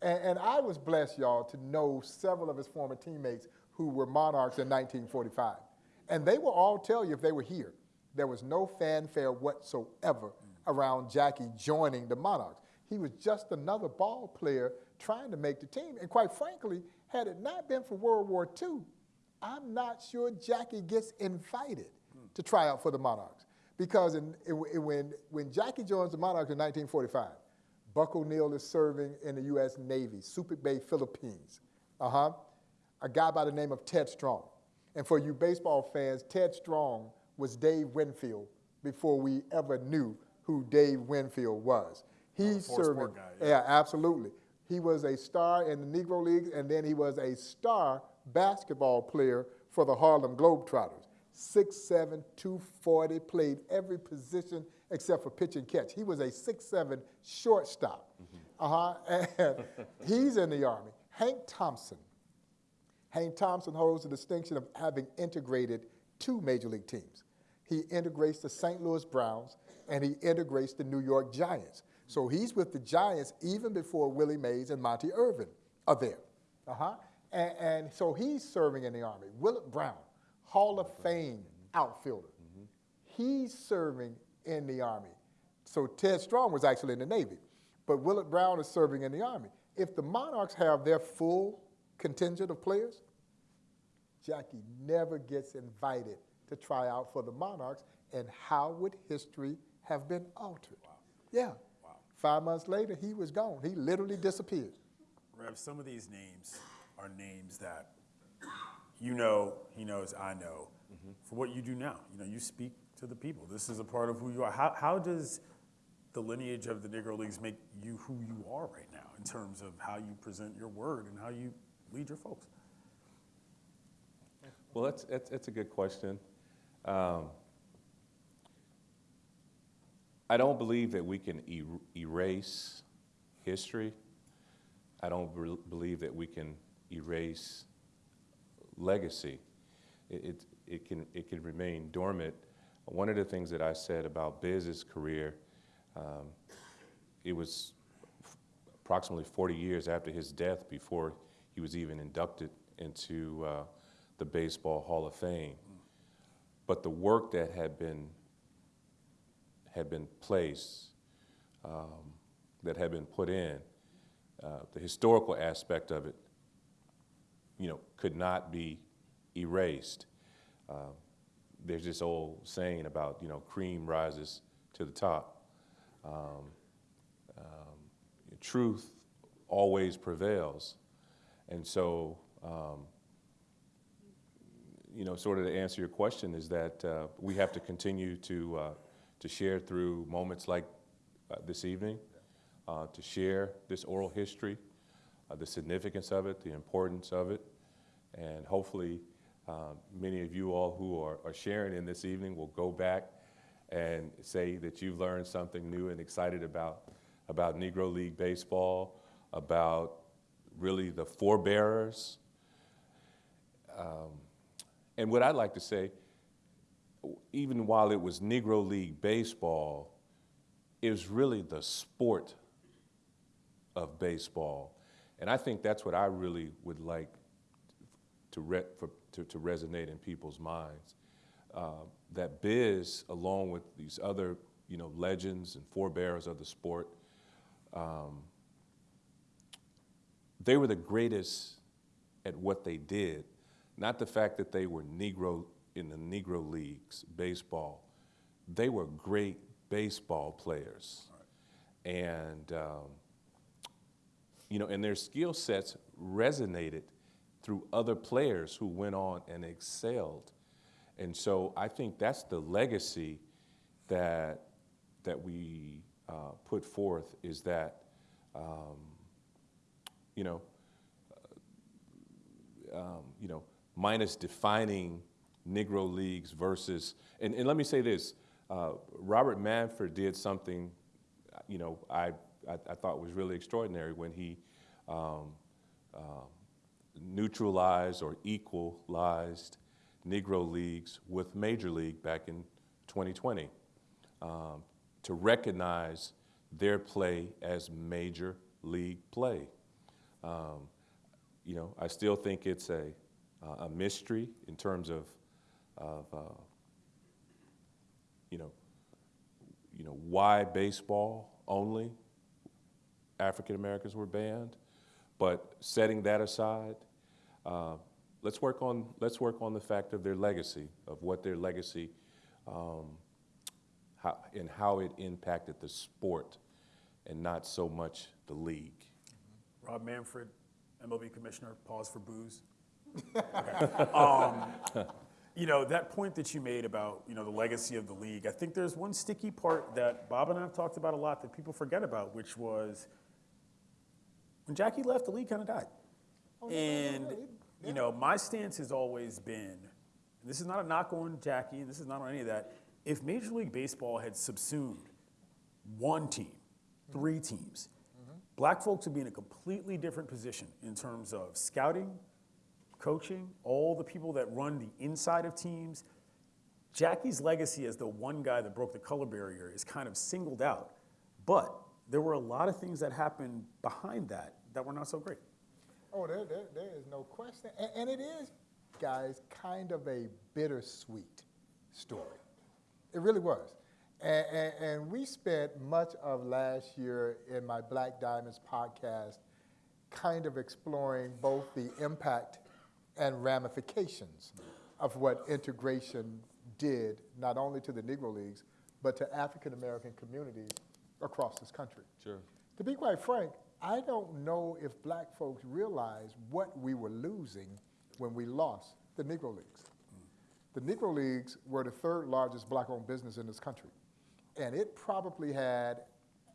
S5: And, and I was blessed, y'all, to know several of his former teammates who were Monarchs in 1945. And they will all tell you if they were here, there was no fanfare whatsoever mm. around Jackie joining the Monarchs. He was just another ball player trying to make the team. And quite frankly, had it not been for World War II, I'm not sure Jackie gets invited to try out for the Monarchs. Because in, when, when Jackie joins the Monarchs in 1945, Buck O'Neill is serving in the U.S. Navy, Subic Bay, Philippines. Uh huh. A guy by the name of Ted Strong. And for you baseball fans, Ted Strong was Dave Winfield before we ever knew who Dave Winfield was. He's serving.
S3: guy,
S5: yeah, absolutely. He was a star in the Negro Leagues, and then he was a star basketball player for the Harlem Globetrotters. 6'7", 240, played every position except for pitch and catch. He was a 6'7", shortstop. Uh-huh. And he's in the Army. Hank Thompson. Hank Thompson holds the distinction of having integrated two major league teams. He integrates the St. Louis Browns and he integrates the New York Giants. So he's with the Giants even before Willie Mays and Monte Irvin are there. Uh-huh. And, and so he's serving in the Army. Willard Brown, Hall of Fame outfielder. He's serving in the Army. So Ted Strong was actually in the Navy, but Willard Brown is serving in the Army. If the Monarchs have their full contingent of players, Jackie never gets invited to try out for the Monarchs, and how would history have been altered? Yeah. Five months later, he was gone. He literally disappeared.
S3: Rev, some of these names are names that you know, he knows, I know, for what you do now. You know, you speak to the people. This is a part of who you are. How, how does the lineage of the Negro Leagues make you who you are right now in terms of how you present your word and how you lead your folks?
S4: Well, that's, that's, that's a good question. Um, I don't believe that we can er- erase history. I don't bel- believe that we can erase legacy. It, it, it, can, it can remain dormant. One of the things that I said about Biz's career, um, it was approximately 40 years after his death before he was even inducted into uh, the Baseball Hall of Fame. But the work that had been had been placed, um, that had been put in, uh, the historical aspect of it, you know, could not be erased. Uh, there's this old saying about, you know, cream rises to the top. Um, um, truth always prevails. And so, um, you know, sort of to answer your question is that uh, we have to continue to, uh, to share through moments like uh, this evening, uh, to share this oral history, uh, the significance of it, the importance of it, and hopefully uh, many of you all who are, are sharing in this evening will go back and say that you've learned something new and excited about, about Negro League Baseball, about really the forebearers. Um, and what I'd like to say, even while it was Negro League Baseball, it was really the sport of baseball. And I think that's what I really would like to, re- for, to, to resonate in people's minds. Uh, that Biz, along with these other, you know, legends and forebears of the sport, um, they were the greatest at what they did. Not the fact that they were Negro in the Negro leagues, baseball. They were great baseball players. And, um, you know, and their skill sets resonated through other players who went on and excelled. And so I think that's the legacy that, that we uh, put forth is that, um, you know, um, you know, minus defining Negro leagues versus, and, and let me say this, uh, Robert Manfred did something, you know, I, I, I thought was really extraordinary when he um, um, neutralized or equalized Negro leagues with Major League back in 2020 um, to recognize their play as Major League play. Um, you know, I still think it's a, uh, a mystery in terms of, of uh, you know, you know, why baseball only? African Americans were banned, but setting that aside, uh, let's work on let's work on the fact of their legacy, of what their legacy, um, how, and how it impacted the sport, and not so much the league.
S3: Rob Manfred, MLB commissioner, pause for boos. Okay. um, you know, that point that you made about, you know, the legacy of the league, I think there's one sticky part that Bob and I have talked about a lot that people forget about, which was when Jackie left, the league kind of died. Oh, and, you know, my stance has always been, and this is not a knock on Jackie, and this is not on any of that, if Major League Baseball had subsumed one team, mm-hmm. three teams, mm-hmm. black folks would be in a completely different position in terms of scouting, coaching, all the people that run the inside of teams. Jackie's legacy as the one guy that broke the color barrier is kind of singled out. But there were a lot of things that happened behind that that were not so great.
S5: Oh, there, there, there is no question. And, and it is, guys, kind of a bittersweet story. It really was. And, and, and we spent much of last year in my Black Diamonds podcast kind of exploring both the impact and ramifications of what integration did, not only to the Negro Leagues, but to African American communities across this country.
S4: Sure.
S5: To be quite frank, I don't know if black folks realized what we were losing when we lost the Negro Leagues. The Negro Leagues were the third largest black owned business in this country. And it probably had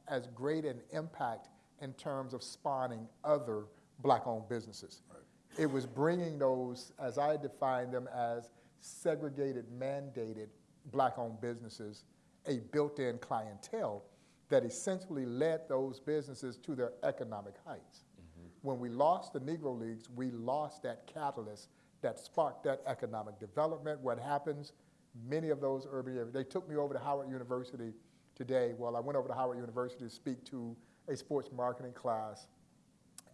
S5: as great an impact in terms of spawning other black owned businesses. It was bringing those, as I define them, as segregated, mandated black owned businesses, a built in clientele that essentially led those businesses to their economic heights. Mm-hmm. When we lost the Negro Leagues, we lost that catalyst that sparked that economic development. What happens, many of those urban areas, they took me over to Howard University today. Well, I went over to Howard University to speak to a sports marketing class,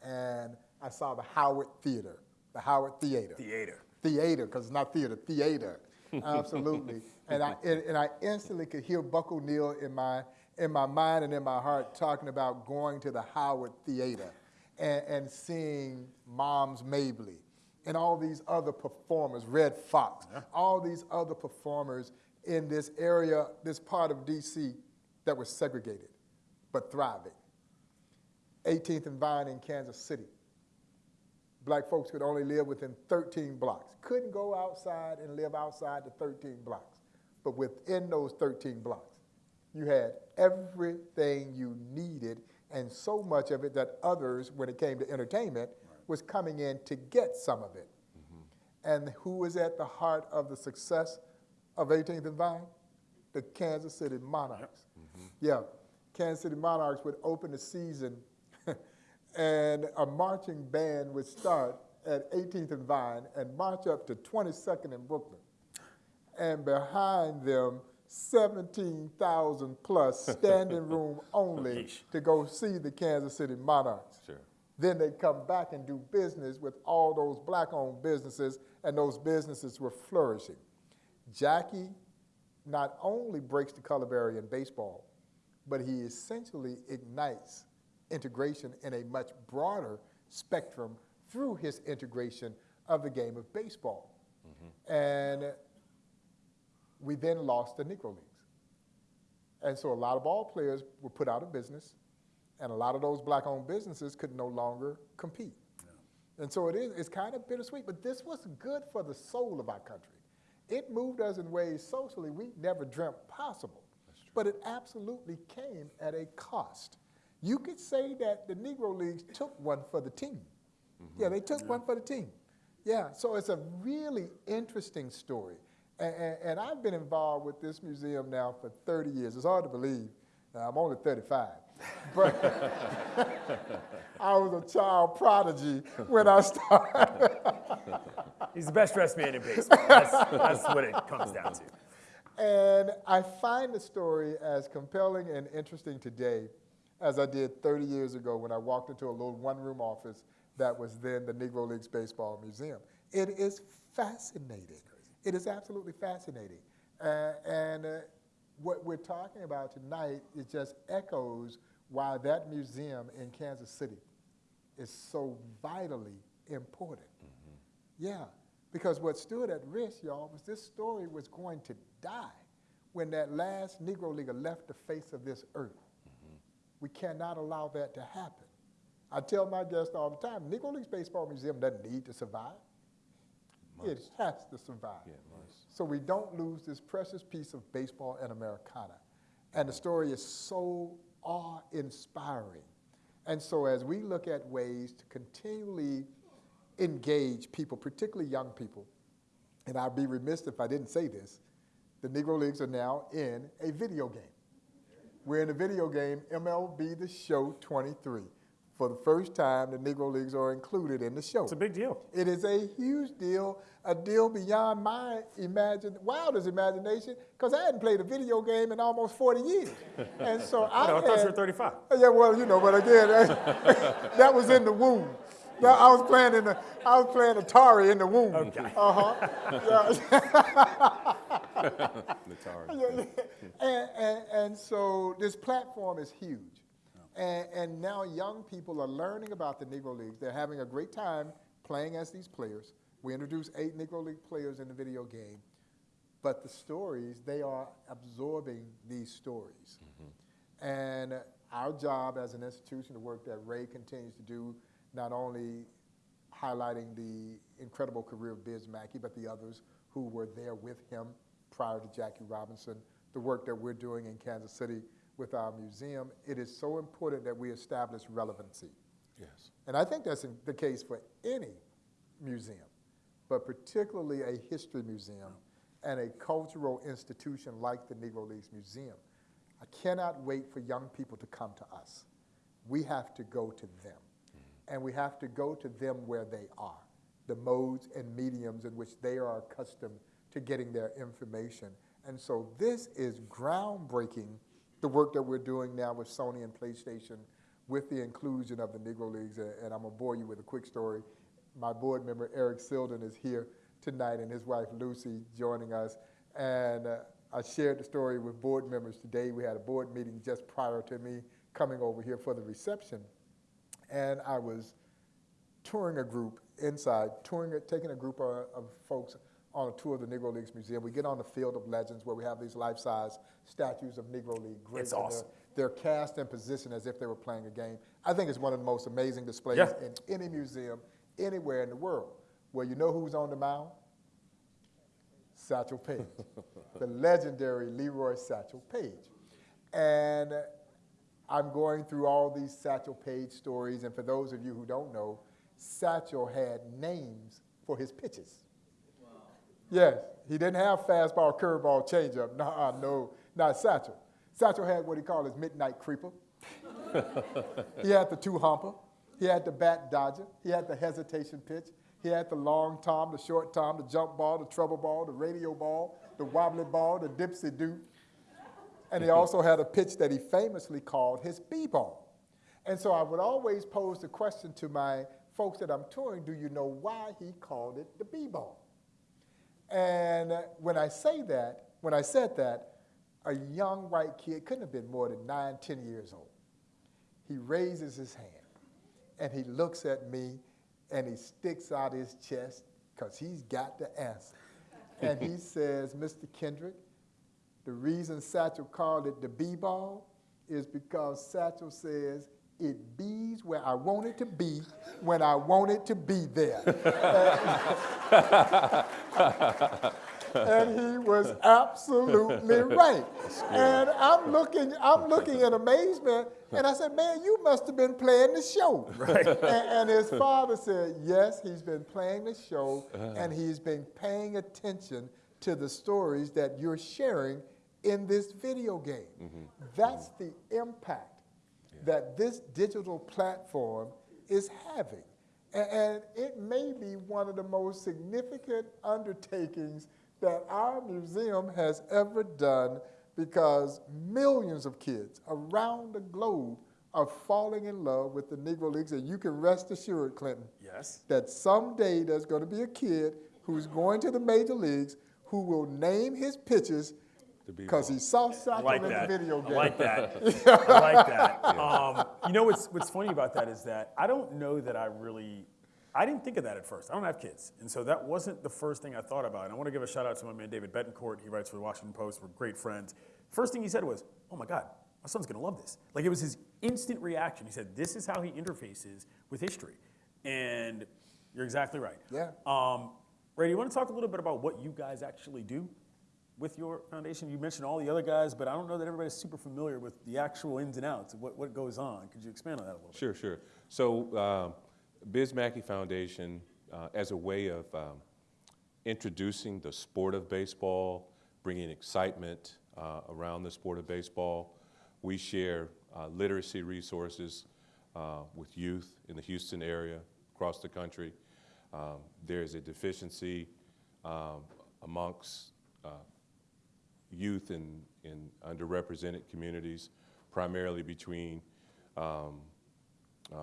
S5: and I saw the Howard Theater, the Howard Theater
S3: Theater.
S5: theater, because it's not theater, theater. Absolutely. and, I, and, and I instantly could hear Buck O'Neill in my, in my mind and in my heart talking about going to the Howard Theater and, and seeing Moms Mabley and all these other performers, Redd Foxx, all these other performers in this area, this part of DC that was segregated but thriving. 18th and Vine in Kansas City black folks could only live within 13 blocks. Couldn't go outside and live outside the 13 blocks. But within those 13 blocks, you had everything you needed and so much of it that others, when it came to entertainment, was coming in to get some of it. Mm-hmm. And who was at the heart of the success of 18th and Vine? The Kansas City Monarchs. Mm-hmm. Yeah, Kansas City Monarchs would open the season and a marching band would start at 18th and Vine and march up to 22nd and Brooklyn. And behind them, 17,000 plus standing room only to go see the Kansas City Monarchs.
S4: Sure.
S5: Then they'd come back and do business with all those black owned businesses, and those businesses were flourishing. Jackie not only breaks the color barrier in baseball, but he essentially ignites integration in a much broader spectrum through his integration of the game of baseball. Mm-hmm. And we then lost the Negro Leagues. And so a lot of ball players were put out of business, and a lot of those black owned businesses could no longer compete. And so it is, it's kind of bittersweet, but this was good for the soul of our country. It moved us in ways socially we never dreamt possible, but it absolutely came at a cost. You could say that the Negro Leagues took one for the team. Mm-hmm. Yeah, they took one for the team. Yeah, so it's a really interesting story. And, and, and I've been involved with this museum now for 30 years. It's hard to believe. I'm only 35. But I was a child prodigy when I started.
S3: He's the best dressed man in baseball. That's, that's what it comes down to.
S5: And I find the story as compelling and interesting today as I did 30 years ago when I walked into a little one room office that was then the Negro Leagues Baseball Museum. It is fascinating. It is absolutely fascinating. Uh, and uh, what we're talking about tonight, it just echoes why that museum in Kansas City is so vitally important. Yeah, because what stood at risk, y'all, was this story was going to die when that last Negro Leaguer left the face of this earth. We cannot allow that to happen. I tell my guests all the time, Negro Leagues Baseball Museum doesn't need to survive. It has to survive.
S4: Yeah.
S5: So we don't lose this precious piece of baseball and Americana. And the story is so awe-inspiring. And so as we look at ways to continually engage people, particularly young people, and I'd be remiss if I didn't say this, the Negro Leagues are now in a video game. We're in the video game, MLB The Show 23. For the first time, the Negro Leagues are included in the show.
S3: It's a big deal.
S5: It is a huge deal, a deal beyond my imagine, wildest imagination, because I hadn't played a video game in almost 40 years. And so I,
S3: No, I thought you were 35.
S5: Yeah, well, you know, but again, that was in the womb. Now, I was playing in the, I was playing Atari in the womb.
S3: Okay.
S5: Uh-huh. Yeah. And, and, and so this platform is huge. And, and now young people are learning about the Negro Leagues. They're having a great time playing as these players. We introduced eight Negro League players in the video game. But the stories, they are absorbing these stories. Mm-hmm. And our job as an institution, the work that Ray continues to do, not only highlighting the incredible career of Biz Mackey, but the others who were there with him prior to Jackie Robinson, the work that we're doing in Kansas City with our museum, it is so important that we establish relevancy.
S4: Yes.
S5: And I think that's the case for any museum, but particularly a history museum and a cultural institution like the Negro Leagues Museum. I cannot wait for young people to come to us. We have to go to them. Mm-hmm. And we have to go to them where they are, the modes and mediums in which they are accustomed to getting their information. And so this is groundbreaking, the work that we're doing now with Sony and PlayStation with the inclusion of the Negro Leagues. And I'm going to bore you with a quick story. My board member, Eric Silden, is here tonight, and his wife, Lucy, joining us. And uh, I shared the story with board members today. We had a board meeting just prior to me coming over here for the reception. And I was touring a group inside, touring, it- taking a group of, of folks on a tour of the Negro Leagues Museum. We get on the Field of Legends where we have these life-size statues of Negro League greats.
S3: It's awesome.
S5: They're, they're cast in position as if they were playing a game. I think it's one of the most amazing displays
S3: Yeah.
S5: in any museum anywhere in the world. Well, you know who's on the mound? Satchel Paige, the legendary Leroy Satchel Paige. And I'm going through all these Satchel Paige stories, and for those of you who don't know, Satchel had names for his pitches. Yes, he didn't have fastball, curveball, changeup. Nah, no, not Satchel. Satchel had what he called his midnight creeper. he had the two humper. He had the bat dodger. He had the hesitation pitch. He had the long tom, the short tom, the jump ball, the trouble ball, the radio ball, the wobbly ball, the dipsy do. And he also had a pitch that he famously called his b-ball. And so I would always pose the question to my folks that I'm touring, do you know why he called it the b-ball? And when I say that, when I said that, a young white kid couldn't have been more than nine, ten years old. He raises his hand and he looks at me and he sticks out his chest because he's got the answer. and he says, Mr. Kendrick, the reason Satchel called it the B-ball is because Satchel says it bees where I want it to be when I want it to be there. and he was absolutely right. And I'm looking, I'm looking in amazement, and I said, "Man, you must have been playing the show." Right. And, and his father said, "Yes, he's been playing the show, and he's been paying attention to the stories that you're sharing in this video game. That's the impact that this digital platform is having." And it may be one of the most significant undertakings that our museum has ever done because millions of kids around the globe are falling in love with the Negro Leagues. And you can rest assured, Clinton,
S3: Yes.
S5: that someday there's going to be a kid who's going to the major leagues who will name his pitches. Because he saw
S3: I
S5: Satchel
S3: like
S5: in
S3: that.
S5: the video
S3: I
S5: game.
S3: like that. I like that. Um, you know what's what's funny about that is that I don't know that I really. I didn't think of that at first. I don't have kids, and so that wasn't the first thing I thought about. And I want to give a shout out to my man David Betancourt. He writes for the Washington Post. We're great friends. First thing he said was, "Oh my God, my son's gonna love this." Like it was his instant reaction. He said, "This is how he interfaces with history," and you're exactly right.
S5: Yeah.
S3: Um, Ray, do you want to talk a little bit about what you guys actually do with your foundation? You mentioned all the other guys, but I don't know that everybody's super familiar with the actual ins and outs of what, what goes on. Could you expand on that a little bit?
S4: Sure, sure. So, um, Biz Mackey Foundation, uh, as a way of um, introducing the sport of baseball, bringing excitement uh, around the sport of baseball, we share uh, literacy resources uh, with youth in the Houston area, across the country. Um, there is a deficiency um, amongst uh, youth in, in underrepresented communities, primarily between um, uh,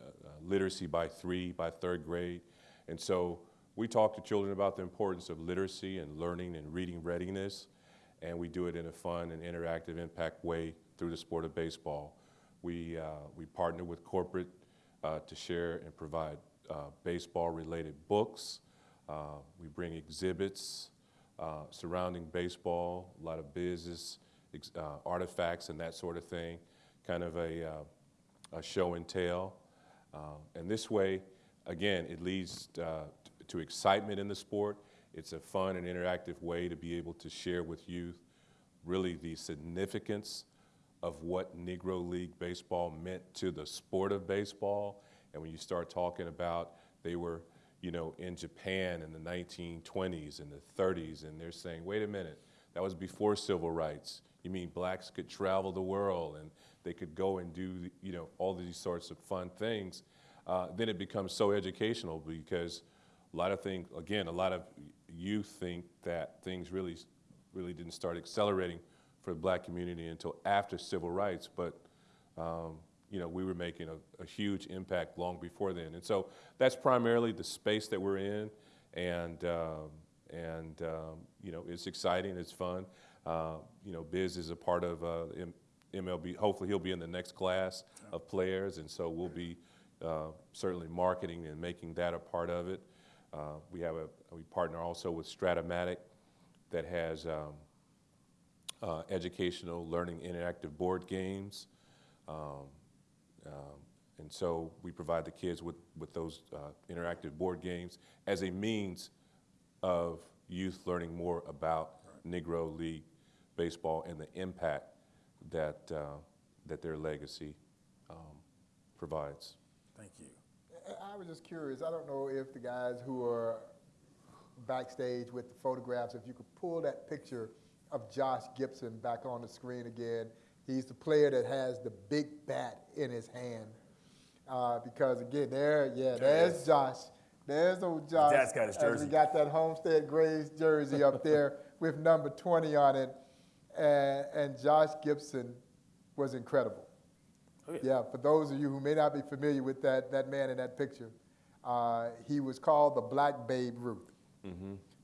S4: uh, literacy by three, by third grade. And so we talk to children about the importance of literacy and learning and reading readiness, and we do it in a fun and interactive impact way through the sport of baseball. We, uh, we partner with corporate uh, to share and provide uh, baseball-related books. Uh, we bring exhibits uh, surrounding baseball, a lot of business uh, artifacts and that sort of thing, kind of a, uh, a show and tell. Uh, and this way, again, it leads uh, to excitement in the sport. It's a fun and interactive way to be able to share with youth really the significance of what Negro League baseball meant to the sport of baseball. And when you start talking about they were, you know, in Japan in the 1920s and the 30s, and they're saying, wait a minute, that was before civil rights. You mean blacks could travel the world and they could go and do, you know, all these sorts of fun things. Uh, then it becomes so educational because a lot of things, again, a lot of youth think that things really, really didn't start accelerating for the black community until after civil rights, but um, you know, we were making a, a, huge impact long before then. And so that's primarily the space that we're in, and um, and um, you know, it's exciting, it's fun. Uh, you know, Biz is a part of uh, MLB. Hopefully, he'll be in the next class of players, and so we'll be uh, certainly marketing and making that a part of it. Uh, we have a we partner also with Strat-O-Matic that has um, uh, educational, learning, interactive board games. Um, um, and so we provide the kids with, with those uh, interactive board games as a means of youth learning more about Negro League baseball and the impact that, uh, that their legacy um, provides.
S3: Thank you.
S5: I was just curious. I don't know if the guys who are backstage with the photographs, if you could pull that picture of Josh Gibson back on the screen again. He's the player that has the big bat in his hand. Uh, because again, there, yeah, there's Josh. There's old Josh.
S3: Dad's got his jersey.
S5: we got that Homestead Grays jersey up there with number 20 on it. And, and Josh Gibson was incredible.
S3: Oh, yeah.
S5: Yeah, for those of you who may not be familiar with that, that man in that picture, uh, he was called the Black Babe Ruth.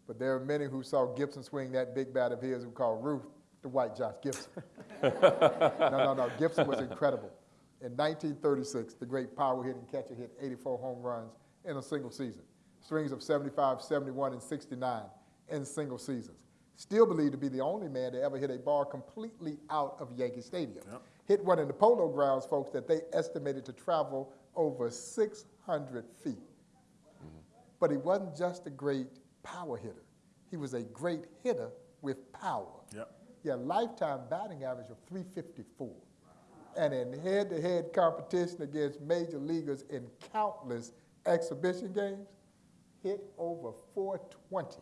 S5: But there are many who saw Gibson swing that big bat of his who called Ruth the white Josh Gibson. no, no, no. Gibson was incredible. In 1936, the great power hitting catcher hit 84 home runs in a single season. Strings of 75, 71, and 69 in single seasons. Still believed to be the only man to ever hit a ball completely out of Yankee Stadium.
S3: Yep.
S5: Hit one in the polo grounds, folks, that they estimated to travel over 600 feet. Mm-hmm. But he wasn't just a great power hitter. He was a great hitter with power.
S3: Yep.
S5: He had a lifetime batting average of 354. And in head-to-head competition against major leaguers in countless exhibition games, hit over 420.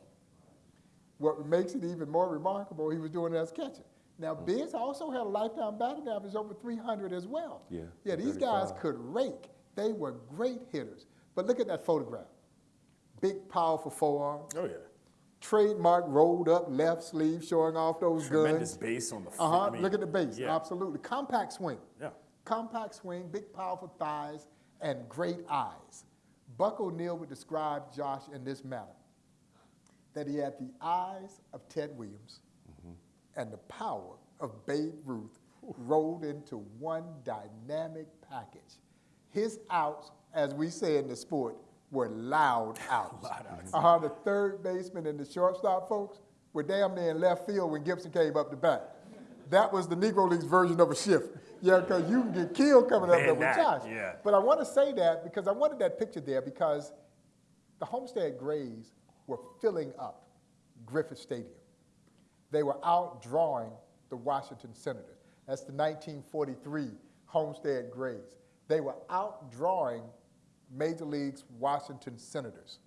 S5: What makes it even more remarkable, he was doing it as a catcher. Now, mm. Biz also had a lifetime batting average over 300 as well.
S4: Yeah,
S5: Yeah, these guys could rake. They were great hitters. But look at that photograph. Big, powerful forearm.
S3: Oh, yeah.
S5: Trademark rolled up left sleeve showing off those
S3: Tremendous
S5: guns.
S3: base on the f-
S5: Uh huh.
S3: I mean,
S5: Look at the base.
S3: Yeah.
S5: Absolutely. Compact swing.
S3: Yeah.
S5: Compact swing, big, powerful thighs, and great eyes. Buck O'Neill would describe Josh in this manner that he had the eyes of Ted Williams and the power of Babe Ruth rolled into one dynamic package. His outs, as we say in the sport, were loud outs.
S3: Loud outs.
S5: Uh-huh, the third baseman and the shortstop folks were damn near in left field when Gibson came up to bat. That was the Negro League's version of a shift. Yeah, because you can get killed coming up
S3: Man,
S5: there with
S3: that,
S5: Josh.
S3: yeah.
S5: But I want to say that because I wanted that picture there because the Homestead Grays were filling up Griffith Stadium. They were outdrawing the Washington Senators. That's the 1943 Homestead Grays. They were outdrawing Major League's Washington Senators.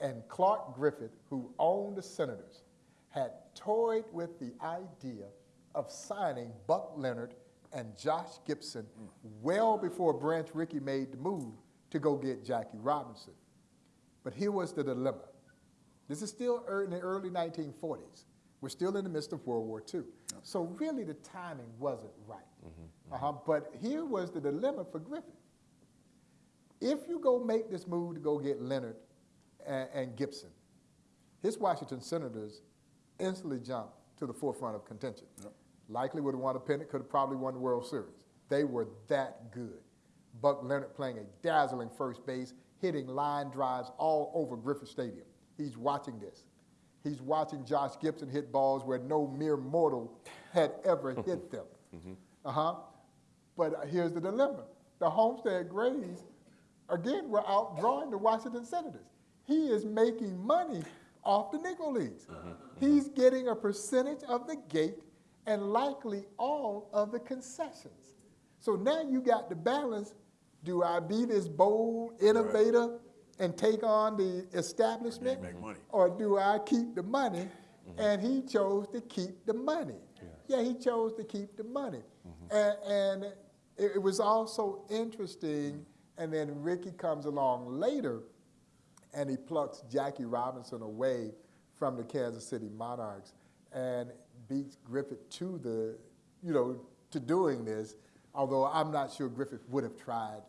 S5: And Clark Griffith, who owned the Senators, had toyed with the idea of signing Buck Leonard and Josh Gibson well before Branch Rickey made the move to go get Jackie Robinson. But here was the dilemma. This is still in the early 1940s. We're still in the midst of World War II. So really the timing wasn't right. Uh-huh. But here was the dilemma for Griffith. If you go make this move to go get Leonard and, and Gibson, his Washington Senators instantly jump to the forefront of contention. Likely would have won a pennant, could have probably won the World Series. They were that good. Buck Leonard playing a dazzling first base, hitting line drives all over Griffith Stadium. He's watching this. He's watching Josh Gibson hit balls where no mere mortal had ever hit them. Uh-huh. But here's the dilemma. The Homestead Grays, again, were outdrawing the Washington Senators. He is making money off the Negro Leagues. Uh-huh. He's getting a percentage of the gate and likely all of the concessions. So now you got the balance. Do I be this bold innovator and take on the establishment?
S3: make money.
S5: Or do I keep the money? Mm-hmm. And he chose to keep the money. Yeah, he chose to keep the money. Mm-hmm. And, and it, it was also interesting. And then Rickey comes along later and he plucks Jackie Robinson away from the Kansas City Monarchs and beats Griffith to the, you know, to doing this. Although I'm not sure Griffith would have tried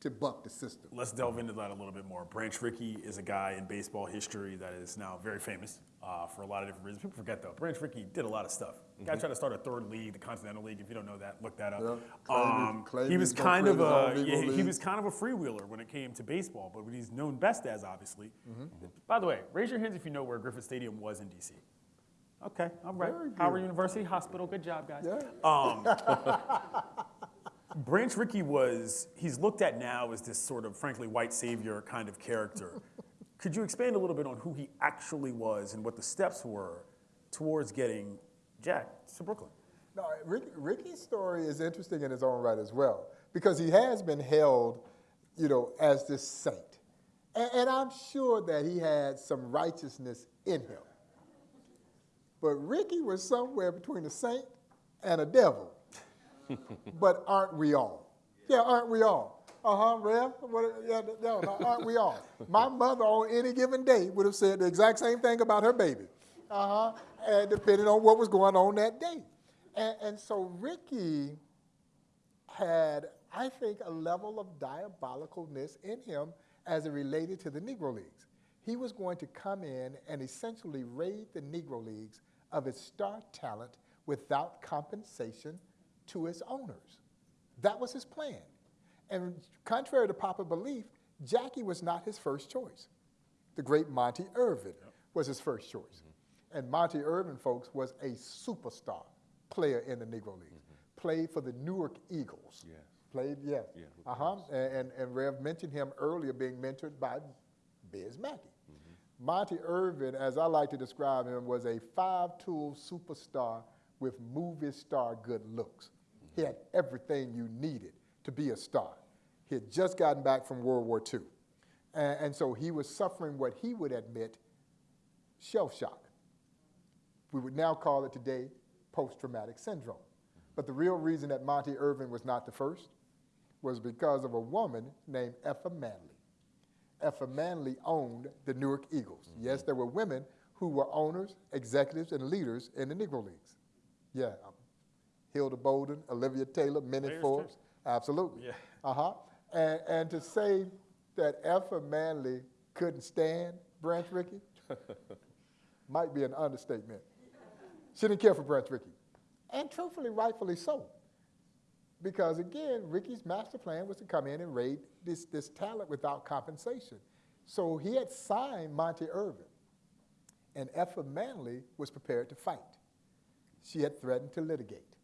S5: to buck the system.
S3: Let's delve into that a little bit more. Branch Rickey is a guy in baseball history that is now very famous uh, for a lot of different reasons. People forget though, Branch Rickey did a lot of stuff. Guy tried to start a third league, the Continental League. If you don't know that, look that up.
S5: Yeah,
S3: Um, he was kind of a yeah, he was kind of a freewheeler when it came to baseball, but what he's known best as, obviously. By the way, raise your hands if you know where Griffith Stadium was in DC. Okay, all right. Howard University Hospital, good job, guys.
S5: Yeah.
S3: Branch Rickey was, he's looked at now as this sort of, frankly, white savior kind of character. Could you expand a little bit on who he actually was and what the steps were towards getting Jack to Brooklyn?
S5: No, Rick, Rickey's story is interesting in his own right as well, because he has been held, you know, as this saint. And, and I'm sure that he had some righteousness in him. But Rickey was somewhere between a saint and a devil. but aren't we all? Yeah, aren't we all? Uh-huh, Rev? What, yeah, no, no, aren't we all? My mother on any given day would have said the exact same thing about her baby. Uh-huh, and depending on what was going on that day. And, and so Rickey had, I think, a level of diabolicalness in him as it related to the Negro Leagues. He was going to come in and essentially raid the Negro Leagues of its star talent without compensation to its owners. That was his plan. And contrary to popular belief, Jackie was not his first choice. The great Monte Irvin was his first choice. Mm-hmm. And Monte Irvin, folks, was a superstar player in the Negro Leagues. Mm-hmm. Played for the Newark Eagles.
S4: Yes.
S5: Played, yeah.
S4: Yeah,
S5: uh-huh. And, and, and Rev mentioned him earlier being mentored by Biz Mackey. Mm-hmm. Monte Irvin, as I like to describe him, was a five-tool superstar with movie star good looks. He had everything you needed to be a star. He had just gotten back from World War II. And, and so he was suffering what he would admit shell shock. We would now call it today post-traumatic syndrome. But the real reason that Monte Irvin was not the first was because of a woman named Effa Manley. Effa Manley owned the Newark Eagles. Yes, there were women who were owners, executives, and leaders in the Negro Leagues. Yeah, um, Hilda Bolden, Olivia Taylor, Minnie. Forbes, absolutely.
S3: Yeah.
S5: Uh-huh. And, and to say that Effa Manley couldn't stand Branch Rickey might be an understatement. She didn't care for Branch Rickey. And truthfully, rightfully so. Because again, Rickey's master plan was to come in and raid this, this talent without compensation. So he had signed Monte Irvin, and Effa Manley was prepared to fight. She had threatened to litigate.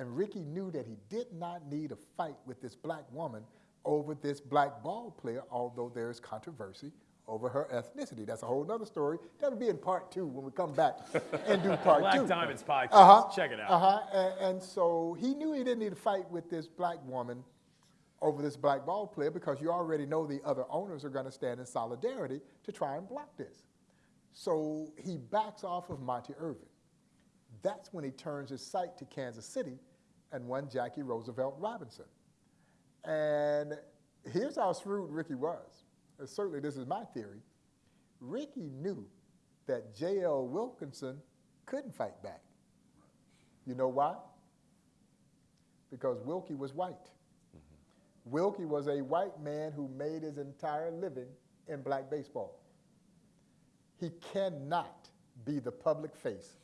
S5: And Rickey knew that he did not need a fight with this black woman over this black ball player, although there is controversy over her ethnicity. That's a whole other story. That'll be in part two when we come back and do part
S3: Black
S5: two.
S3: Diamonds podcast.
S5: Uh-huh.
S3: Check it out.
S5: Uh-huh. And, and so he knew he didn't need to fight with this black woman over this black ball player because you already know the other owners are going to stand in solidarity to try and block this. So he backs off of Monte Irvin. That's when he turns his sight to Kansas City and one Jackie Roosevelt Robinson. And here's how shrewd Rickey was. Uh, certainly, this is my theory. Rickey knew that J.L. Wilkinson couldn't fight back. You know why? Because Wilkie was white. Wilkie was a white man who made his entire living in black baseball. He cannot be the public face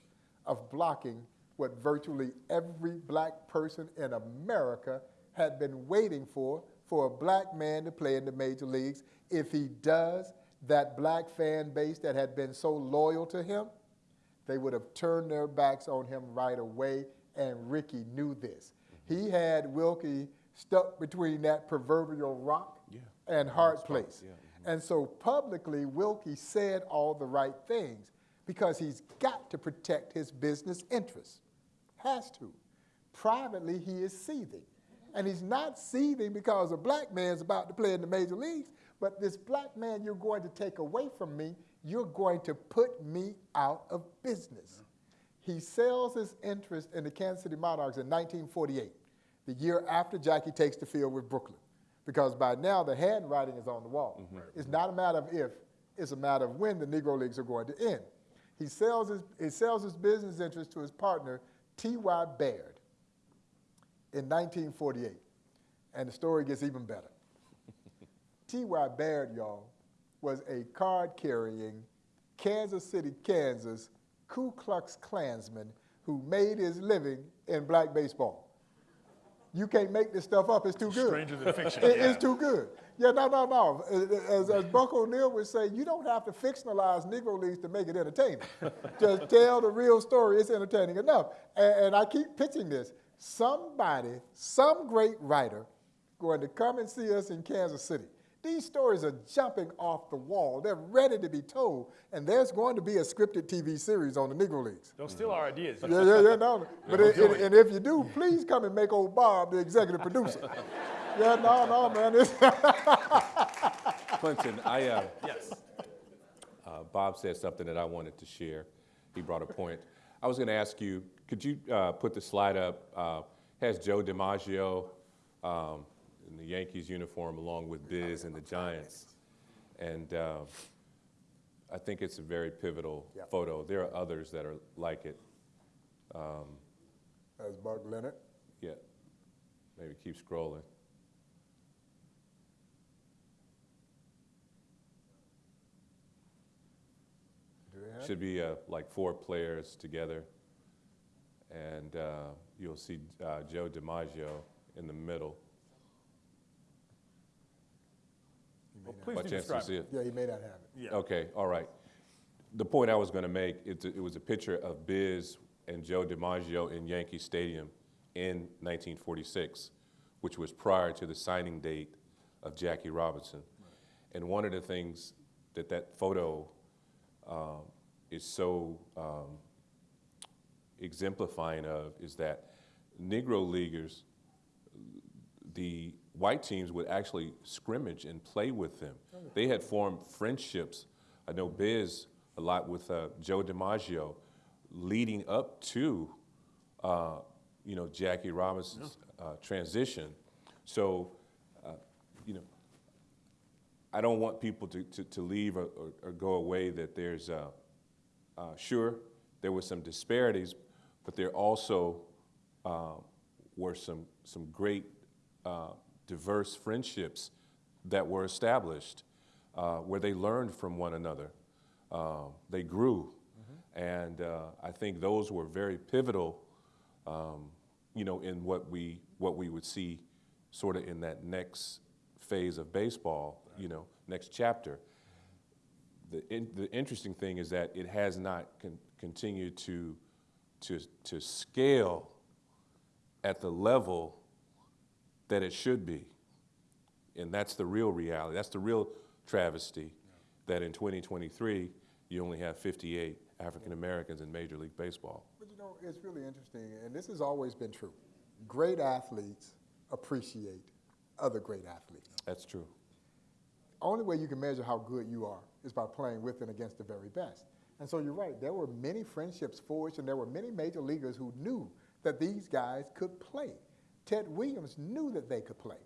S5: of blocking what virtually every black person in America had been waiting for for a black man to play in the major leagues. If he does, that black fan base that had been so loyal to him, they would have turned their backs on him right away, and Rickey knew this. He had Wilkie stuck between that proverbial rock
S4: Yeah.
S5: and hard place.
S4: yeah. Mm-hmm.
S5: And so publicly, Wilkie said all the right things because he's got to protect his business interests. Has to. Privately, he is seething. And he's not seething because a black man's about to play in the major leagues, but this black man you're going to take away from me, you're going to put me out of business. He sells his interest in the Kansas City Monarchs in 1948, the year after Jackie takes the field with Brooklyn. Because by now the handwriting is on the wall. Mm-hmm. It's not a matter of if, it's a matter of when the Negro Leagues are going to end. He sells his, he sells his business interest to his partner, T.Y. Baird, in 1948. And the story gets even better. T.Y. Baird, y'all, was a card carrying Kansas City, Kansas Ku Klux Klansman who made his living in black baseball. You can't make this stuff up, it's too good.
S3: Stranger than fiction,
S5: It-
S3: yeah.
S5: It's too good. Yeah, no, no, no. As, as Buck O'Neill would say, you don't have to fictionalize Negro Leagues to make it entertaining. Just tell the real story, it's entertaining enough. And, and I keep pitching this. Somebody, some great writer, going to come and see us in Kansas City. These stories are jumping off the wall. They're ready to be told. And there's going to be a scripted TV series on the Negro Leagues.
S3: Don't steal our ideas.
S5: Yeah, yeah, yeah, no. But it, it- and if you do, please come and make old Bob the executive producer. yeah, no, no, man.
S4: Clinton, I, uh,
S3: Yes.
S4: uh, Bob said something that I wanted to share. He brought a point. I was going to ask you, could you uh, put the slide up? Uh, has Joe DiMaggio um, in the Yankees uniform along with Biz and the Giants. And uh, I think it's a very pivotal
S5: Yep.
S4: photo. There are others that are like it.
S5: As Buck Leonard.
S4: Yeah, maybe keep scrolling.
S5: Do they have it?
S4: Should be uh, like four players together. And uh, you'll see uh, Joe DiMaggio in the middle.
S3: Well, please
S4: By
S3: do
S4: chance you
S3: describe
S4: see
S3: it.
S4: it?
S5: Yeah, he may not have it.
S3: Yeah.
S4: Okay, all right. The point I was going to make, it's a- it was a picture of Biz and Joe DiMaggio in Yankee Stadium in 1946, which was prior to the signing date of Jackie Robinson. And one of the things that that photo um, is so um, exemplifying of is that Negro leaguers the white teams would actually scrimmage and play with them. They had formed friendships. I know Biz a lot with uh, Joe DiMaggio, leading up to, uh, you know, Jackie Robinson's uh, transition. So, uh, you know, I don't want people to, to, to leave or, or, or go away that there's, uh, sure, there were some disparities, but there also uh, were some, some great uh, diverse friendships that were established uh, where they learned from one another. Uh, they grew. And uh, I think those were very pivotal, um, you know, in what we, what we would see sort of in that next phase of baseball, you know, next chapter. The, in, the interesting thing is that it has not con- continued to, to, to scale at the level that it should be. And that's the real reality. That's the real travesty that in 2023, you only have 58 African Americans in Major League Baseball.
S5: But you know, it's really interesting, and this has always been true. Great athletes appreciate other great athletes.
S4: That's true.
S5: Only way you can measure how good you are is by playing with and against the very best. And so you're right, there were many friendships forged, and there were many major leaguers who knew that these guys could play. Ted Williams knew that they could play.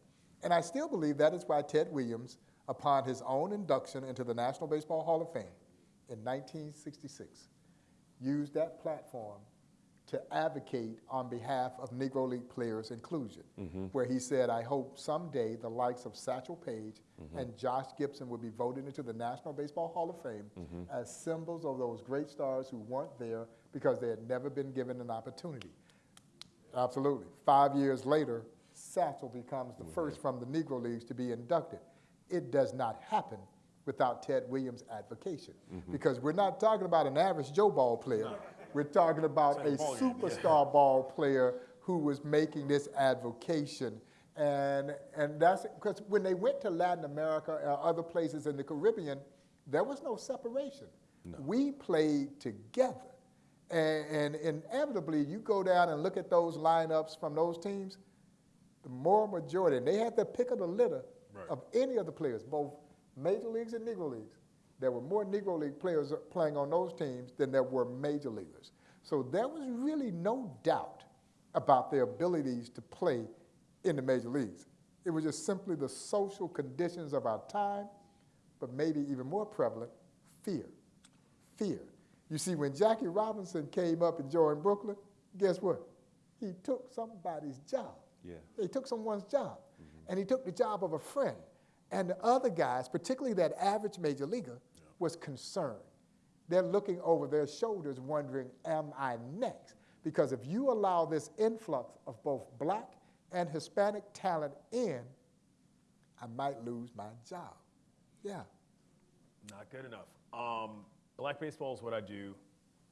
S5: And I still believe that is why Ted Williams, upon his own induction into the National Baseball Hall of Fame in 1966, used that platform to advocate on behalf of Negro League players' inclusion, mm-hmm. where he said, I hope someday the likes of Satchel Paige mm-hmm. and Josh Gibson will be voted into the National Baseball Hall of Fame mm-hmm. as symbols of those great stars who weren't there because they had never been given an opportunity. Absolutely. Five years later, Satchel becomes the first from the Negro Leagues to be inducted. It does not happen without Ted Williams' advocation because we're not talking about an average Joe ball player. We're talking about a
S3: It's a ball game, yeah.
S5: superstar ball player who was making this advocation. And, and that's because when they went to Latin America or other places in the Caribbean, there was no separation. We played together. And, and inevitably, you go down and look at those lineups from those teams, the more majority, and they had the pick of the litter of any of the players, both major leagues and Negro leagues. There were more Negro League players playing on those teams than there were major leaguers. So there was really no doubt about their abilities to play in the major leagues. It was just simply the social conditions of our time, but maybe even more prevalent, fear. Fear. You see, when Jackie Robinson came up and joined Brooklyn, guess what? He took somebody's job.
S4: Yeah.
S5: He took someone's job. Mm-hmm. And he took the job of a friend. And the other guys, particularly that average major leaguer, was concerned. They're looking over their shoulders wondering, am I next? Because if you allow this influx of both black and Hispanic talent in, I might lose my job. Yeah.
S3: Not good enough. Um, black baseball is what I do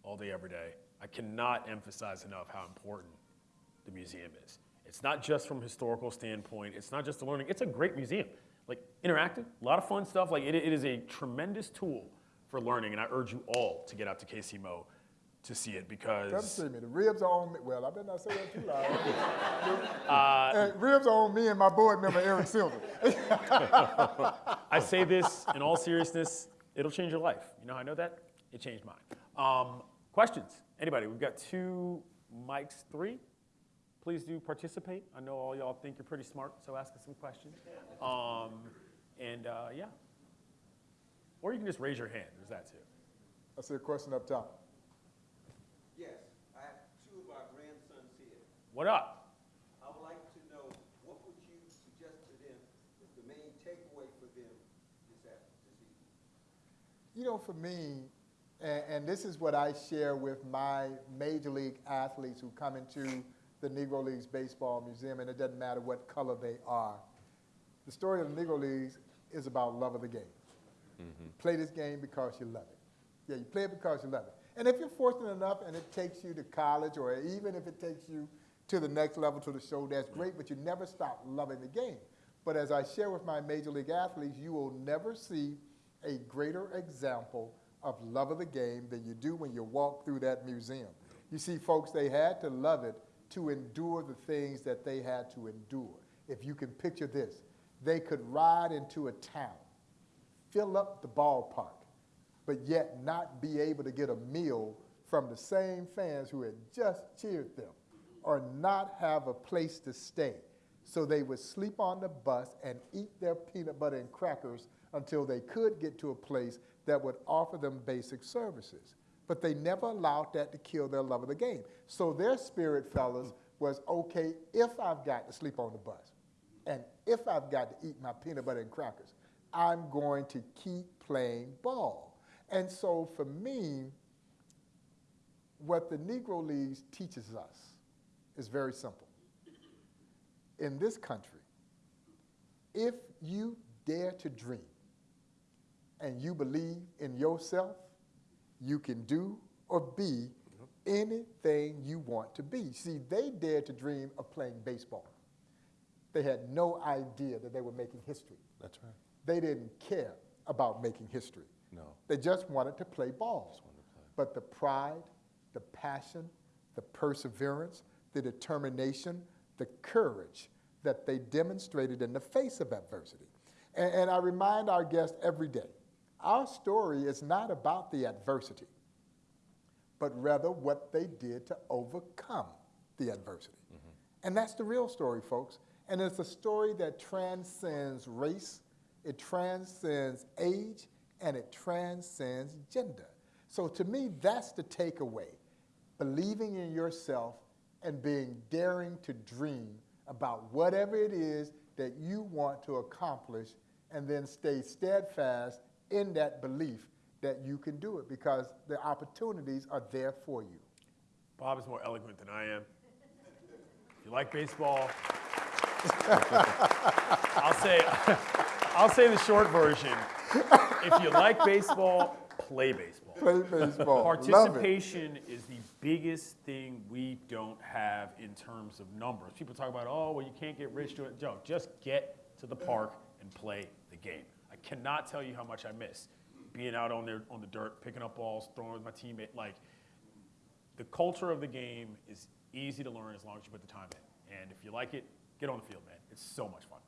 S3: all day, every day. I cannot emphasize enough how important the museum is. It's not just from historical standpoint. It's not just the learning. It's a great museum, like interactive, a lot of fun stuff. Like it, it is a tremendous tool for learning, and I urge you all to get out to KCMO to see it
S5: Come
S3: because
S5: see me. The ribs are on me. Well, I better not say that too loud. Uh, ribs are on me and my board member, Eric Silver.
S3: I say this in all seriousness, it'll change your life. You know how I know that? It changed mine. Um, questions? Anybody? We've got two mics, three. Please do participate. I know all y'all think you're pretty smart, so ask us some questions. Um, and uh, yeah. Or you can just raise your hand. There's that too.
S5: I see a question up top.
S6: Yes, I have two of our grandsons here.
S3: What up?
S6: I would like to know, what would you suggest to them is the main takeaway for them this afternoon, this evening?
S5: You know, for me, and, and this is what I share with my major league athletes who come into the Negro Leagues Baseball Museum, and it doesn't matter what color they are. The story of the Negro Leagues is about love of the game. Mm-hmm. Play this game because you love it. Yeah, you play it because you love it. And if you're fortunate enough and it takes you to college, or even if it takes you to the next level to the show, that's great, but you never stop loving the game. But as I share with my major league athletes, you will never see a greater example of love of the game than you do when you walk through that museum. You see, folks, they had to love it to endure the things that they had to endure. If you can picture this, they could ride into a town, fill up the ballpark, but yet not be able to get a meal from the same fans who had just cheered them, or not have a place to stay. So they would sleep on the bus and eat their peanut butter and crackers until they could get to a place that would offer them basic services. But they never allowed that to kill their love of the game. So their spirit, fellas, was okay if I've got to sleep on the bus and if I've got to eat my peanut butter and crackers, I'm going to keep playing ball. And so for me, what the Negro Leagues teaches us is very simple. In this country, if you dare to dream and you believe in yourself, you can do or be anything you want to be. See, they dared to dream of playing baseball. They had no idea that they were making history.
S4: That's right.
S5: They didn't care about making history.
S4: No.
S5: They just wanted to play ball. To play. But the pride, the passion, the perseverance, the determination, the courage that they demonstrated in the face of adversity. And, and I remind our guests every day our story is not about the adversity, but rather what they did to overcome the adversity. Mm-hmm. And that's the real story, folks. And it's a story that transcends race, it transcends age, and it transcends gender. So to me, that's the takeaway believing in yourself and being daring to dream about whatever it is that you want to accomplish, and then stay steadfast in that belief that you can do it because the opportunities are there for you.
S3: Bob is more eloquent than I am. If you like baseball, I'll say, I'll say the short version. If you like baseball, play baseball.
S5: Play baseball.
S3: Participation is the biggest thing we don't have in terms of numbers. People talk about, oh, well, you can't get rich doing it. Joe, just get to the park and play the game. I cannot tell you how much I miss being out on there on the dirt, picking up balls, throwing with my teammate. Like, the culture of the game is easy to learn as long as you put the time in. And if you like it, get on the field, man. It's so much fun.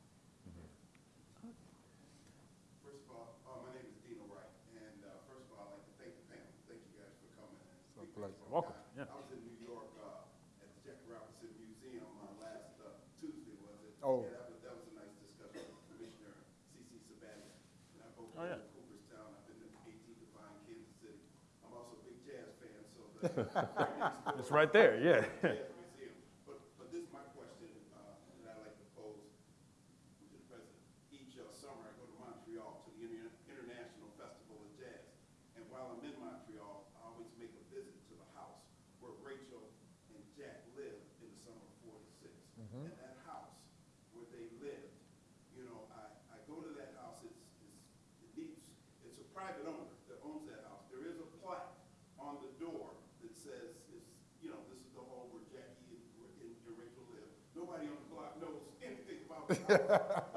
S7: First of all, uh, my name is Dino Wright, and uh, first of all, I'd like to thank the panel. Thank you guys for coming. and
S5: It's a
S7: speaking.
S5: pleasure.
S7: So,
S3: Welcome, yeah.
S7: I was in New York uh, at the Jackie Robinson Museum uh, last uh, Tuesday, was it?
S5: Oh.
S7: Yeah, that was, that was a nice discussion with Commissioner C.C. Sabathia. And I've both
S3: Oh,
S7: been
S3: yeah.
S7: to Cooperstown, I've been to 18th and Vine, Kansas City. I'm also a big jazz fan, so that's right next door.
S3: It's right there, yeah.
S7: yeah.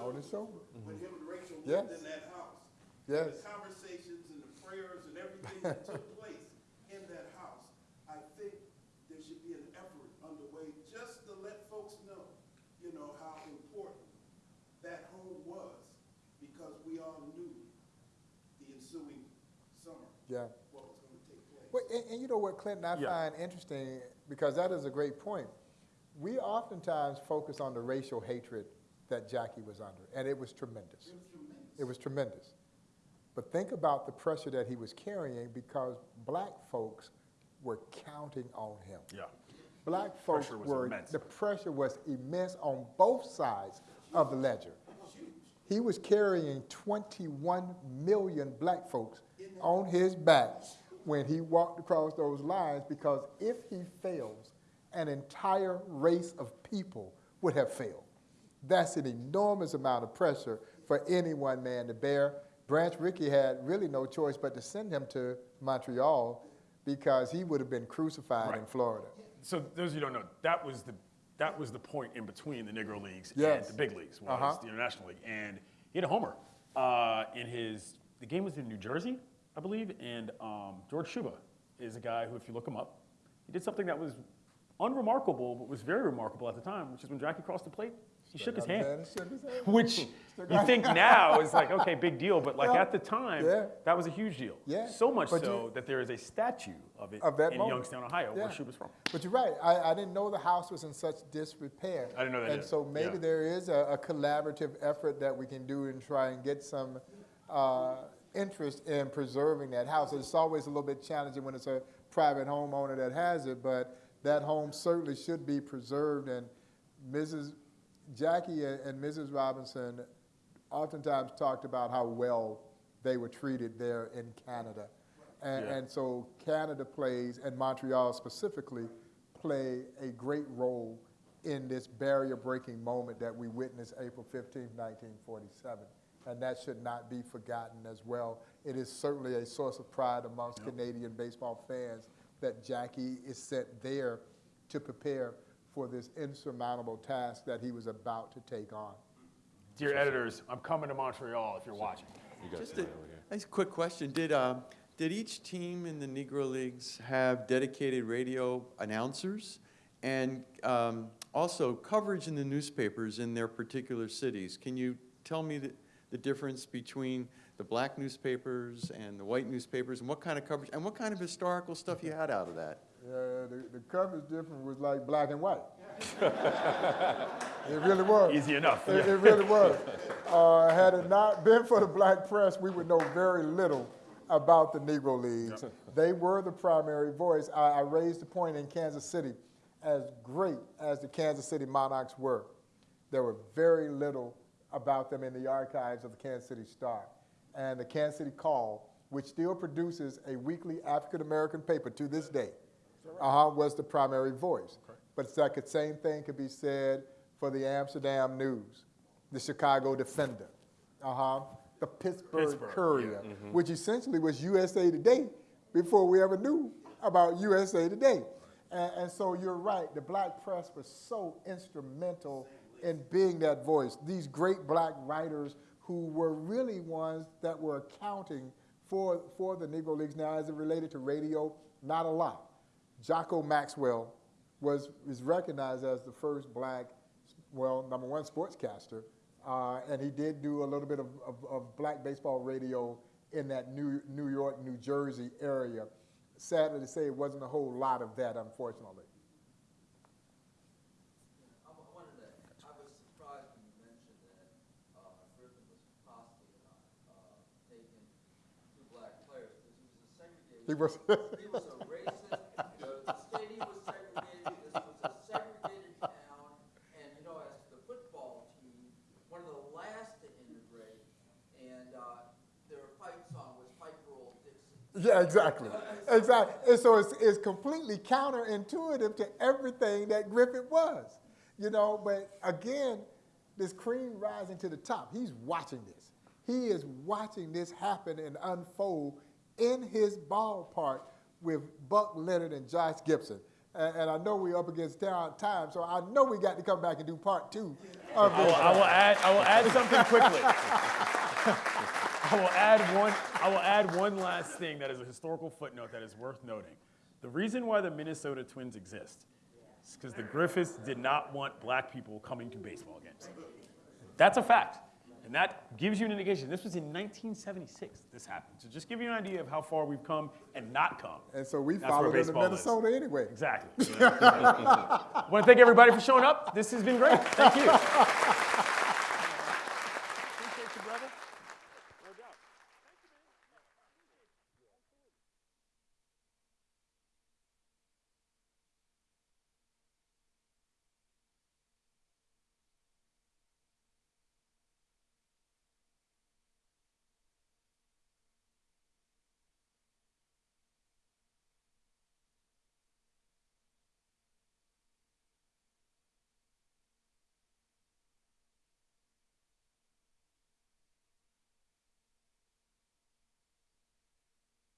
S7: Oh, on his
S5: On
S7: shoulders.
S5: his shoulder. Mm-hmm.
S7: When him and Rachel
S5: Yes.
S7: lived in that house.
S5: Yes.
S7: The conversations and the prayers and everything that took place in that house. I think there should be an effort underway just to let folks know, you know, how important that home was because we all knew the ensuing summer,
S5: Yeah.
S7: what was gonna take place.
S5: Well, and, and you know what, Clinton, I
S3: Yeah.
S5: find interesting, because that is a great point. We oftentimes focus on the racial hatred that Jackie was under, and it was tremendous. It was tremendous. But think about the pressure that he was carrying because black folks were counting on him.
S3: Yeah.
S5: Black folks
S3: Pressure was
S5: were,
S3: immense.
S5: the pressure was immense on both sides of the ledger. He was carrying 21 million black folks on his back when he walked across those lines because if he fails, an entire race of people would have failed. That's an enormous amount of pressure for any one man to bear. Branch Rickey had really no choice but to send him to Montreal because he would have been crucified in Florida.
S3: So those of you who don't know, that was the that was the point in between the Negro leagues
S5: Yes.
S3: and the big leagues was
S5: Uh-huh.
S3: the International League, and he had a homer uh, in his. The game was in New Jersey, I believe, and um, George Shuba is a guy who, if you look him up, he did something that was unremarkable, but was very remarkable at the time, which is when Jackie crossed the plate, he shook his hand.
S5: Shook his hand.
S3: Which you think now is like, okay, big deal, but like
S5: Yeah.
S3: at the time,
S5: Yeah.
S3: that was a huge deal.
S5: Yeah.
S3: So much
S5: But
S3: so
S5: you-
S3: that there is a statue of it
S5: Of that
S3: in
S5: moment.
S3: Youngstown, Ohio,
S5: Yeah.
S3: where Shuba's from.
S5: But you're right. I, I didn't know the house was in such disrepair.
S3: I didn't know that
S5: And
S3: either.
S5: so maybe there is a, a collaborative effort that we can do and try and get some uh, interest in preserving that house. It's always a little bit challenging when it's a private homeowner that has it, but that home certainly should be preserved. And Mrs. Jackie and, Mrs. Robinson oftentimes talked about how well they were treated there in Canada. And,
S3: Yeah.
S5: and so Canada plays, and Montreal specifically, play a great role in this barrier-breaking moment that we witnessed April 15, 1947 and that should not be forgotten as well. It is certainly a source of pride amongst Canadian baseball fans that Jackie is sent there to prepare for this insurmountable task that he was about to take on.
S3: Dear editors, I'm coming to Montreal if you're watching.
S4: You
S8: Just a,
S4: somebody over here.
S8: nice quick question. Did, uh, did each team in the Negro Leagues have dedicated radio announcers? And um, also coverage in the newspapers in their particular cities? Can you tell me the, the difference between the black newspapers and the white newspapers? And what kind of coverage, and what kind of historical stuff you had out of that?
S5: Yeah, the, the coverage difference was like black and white. it really was.
S3: Easy enough.
S5: It, it really was. Uh, had it not been for the black press, we would know very little about the Negro Leagues. They were the primary voice. I, I raised the point in Kansas City, as great as the Kansas City Monarchs were, there were very little about them in the archives of the Kansas City Star. And the Kansas City Call, which still produces a weekly African American paper to this day, uh-huh, was the primary voice. But it's like the same thing could be said for the Amsterdam News, the Chicago Defender, uh-huh, the Pittsburgh,
S3: Pittsburgh,
S5: Courier, which essentially was USA Today before we ever knew about USA Today. And, and so you're right, the black press was so instrumental in being that voice. These great black writers who were really ones that were accounting for, for the Negro Leagues. Now, as it related to radio, not a lot. Jocko Maxwell was, is recognized as the first black, well, number one sportscaster, uh, and he did do a little bit of, of, of black baseball radio in that New, New York, New Jersey area. Sadly to say, it wasn't a whole lot of that, unfortunately.
S9: I wa- wanted to, I was surprised when you mentioned that, uh, Griffin was possibly not, uh, taking two black players, because he was a segregated.
S5: He was-
S9: He was a racist, the, the stadium was segregated, this was a segregated town, and, you know, as the football team, one of the last to integrate, and, uh, their fight song was Fight for Old Dixie.
S5: Yeah, exactly. Exactly. And so it's, it's completely counterintuitive to everything that Griffith was. You know, but again, this cream rising to the top, he's watching this. He is watching this happen and unfold in his ballpark with Buck Leonard and Josh Gibson. And, and I know we're up against time, so I know we got to come back and do part two of
S3: I will,
S5: this.
S3: I will add. I will add something quickly. I will add one. I will add one last thing that is a historical footnote that is worth noting. The reason why the Minnesota Twins exist is because the Griffiths did not want black people coming to baseball games. That's a fact, and that gives you an indication. This was in 1976. This happened. So just give you an idea of how far we've come and not come.
S5: And so we
S3: That's
S5: followed to
S3: baseball is.
S5: Minnesota anyway.
S3: Exactly. I want to thank everybody for showing up. This has been great. Thank you.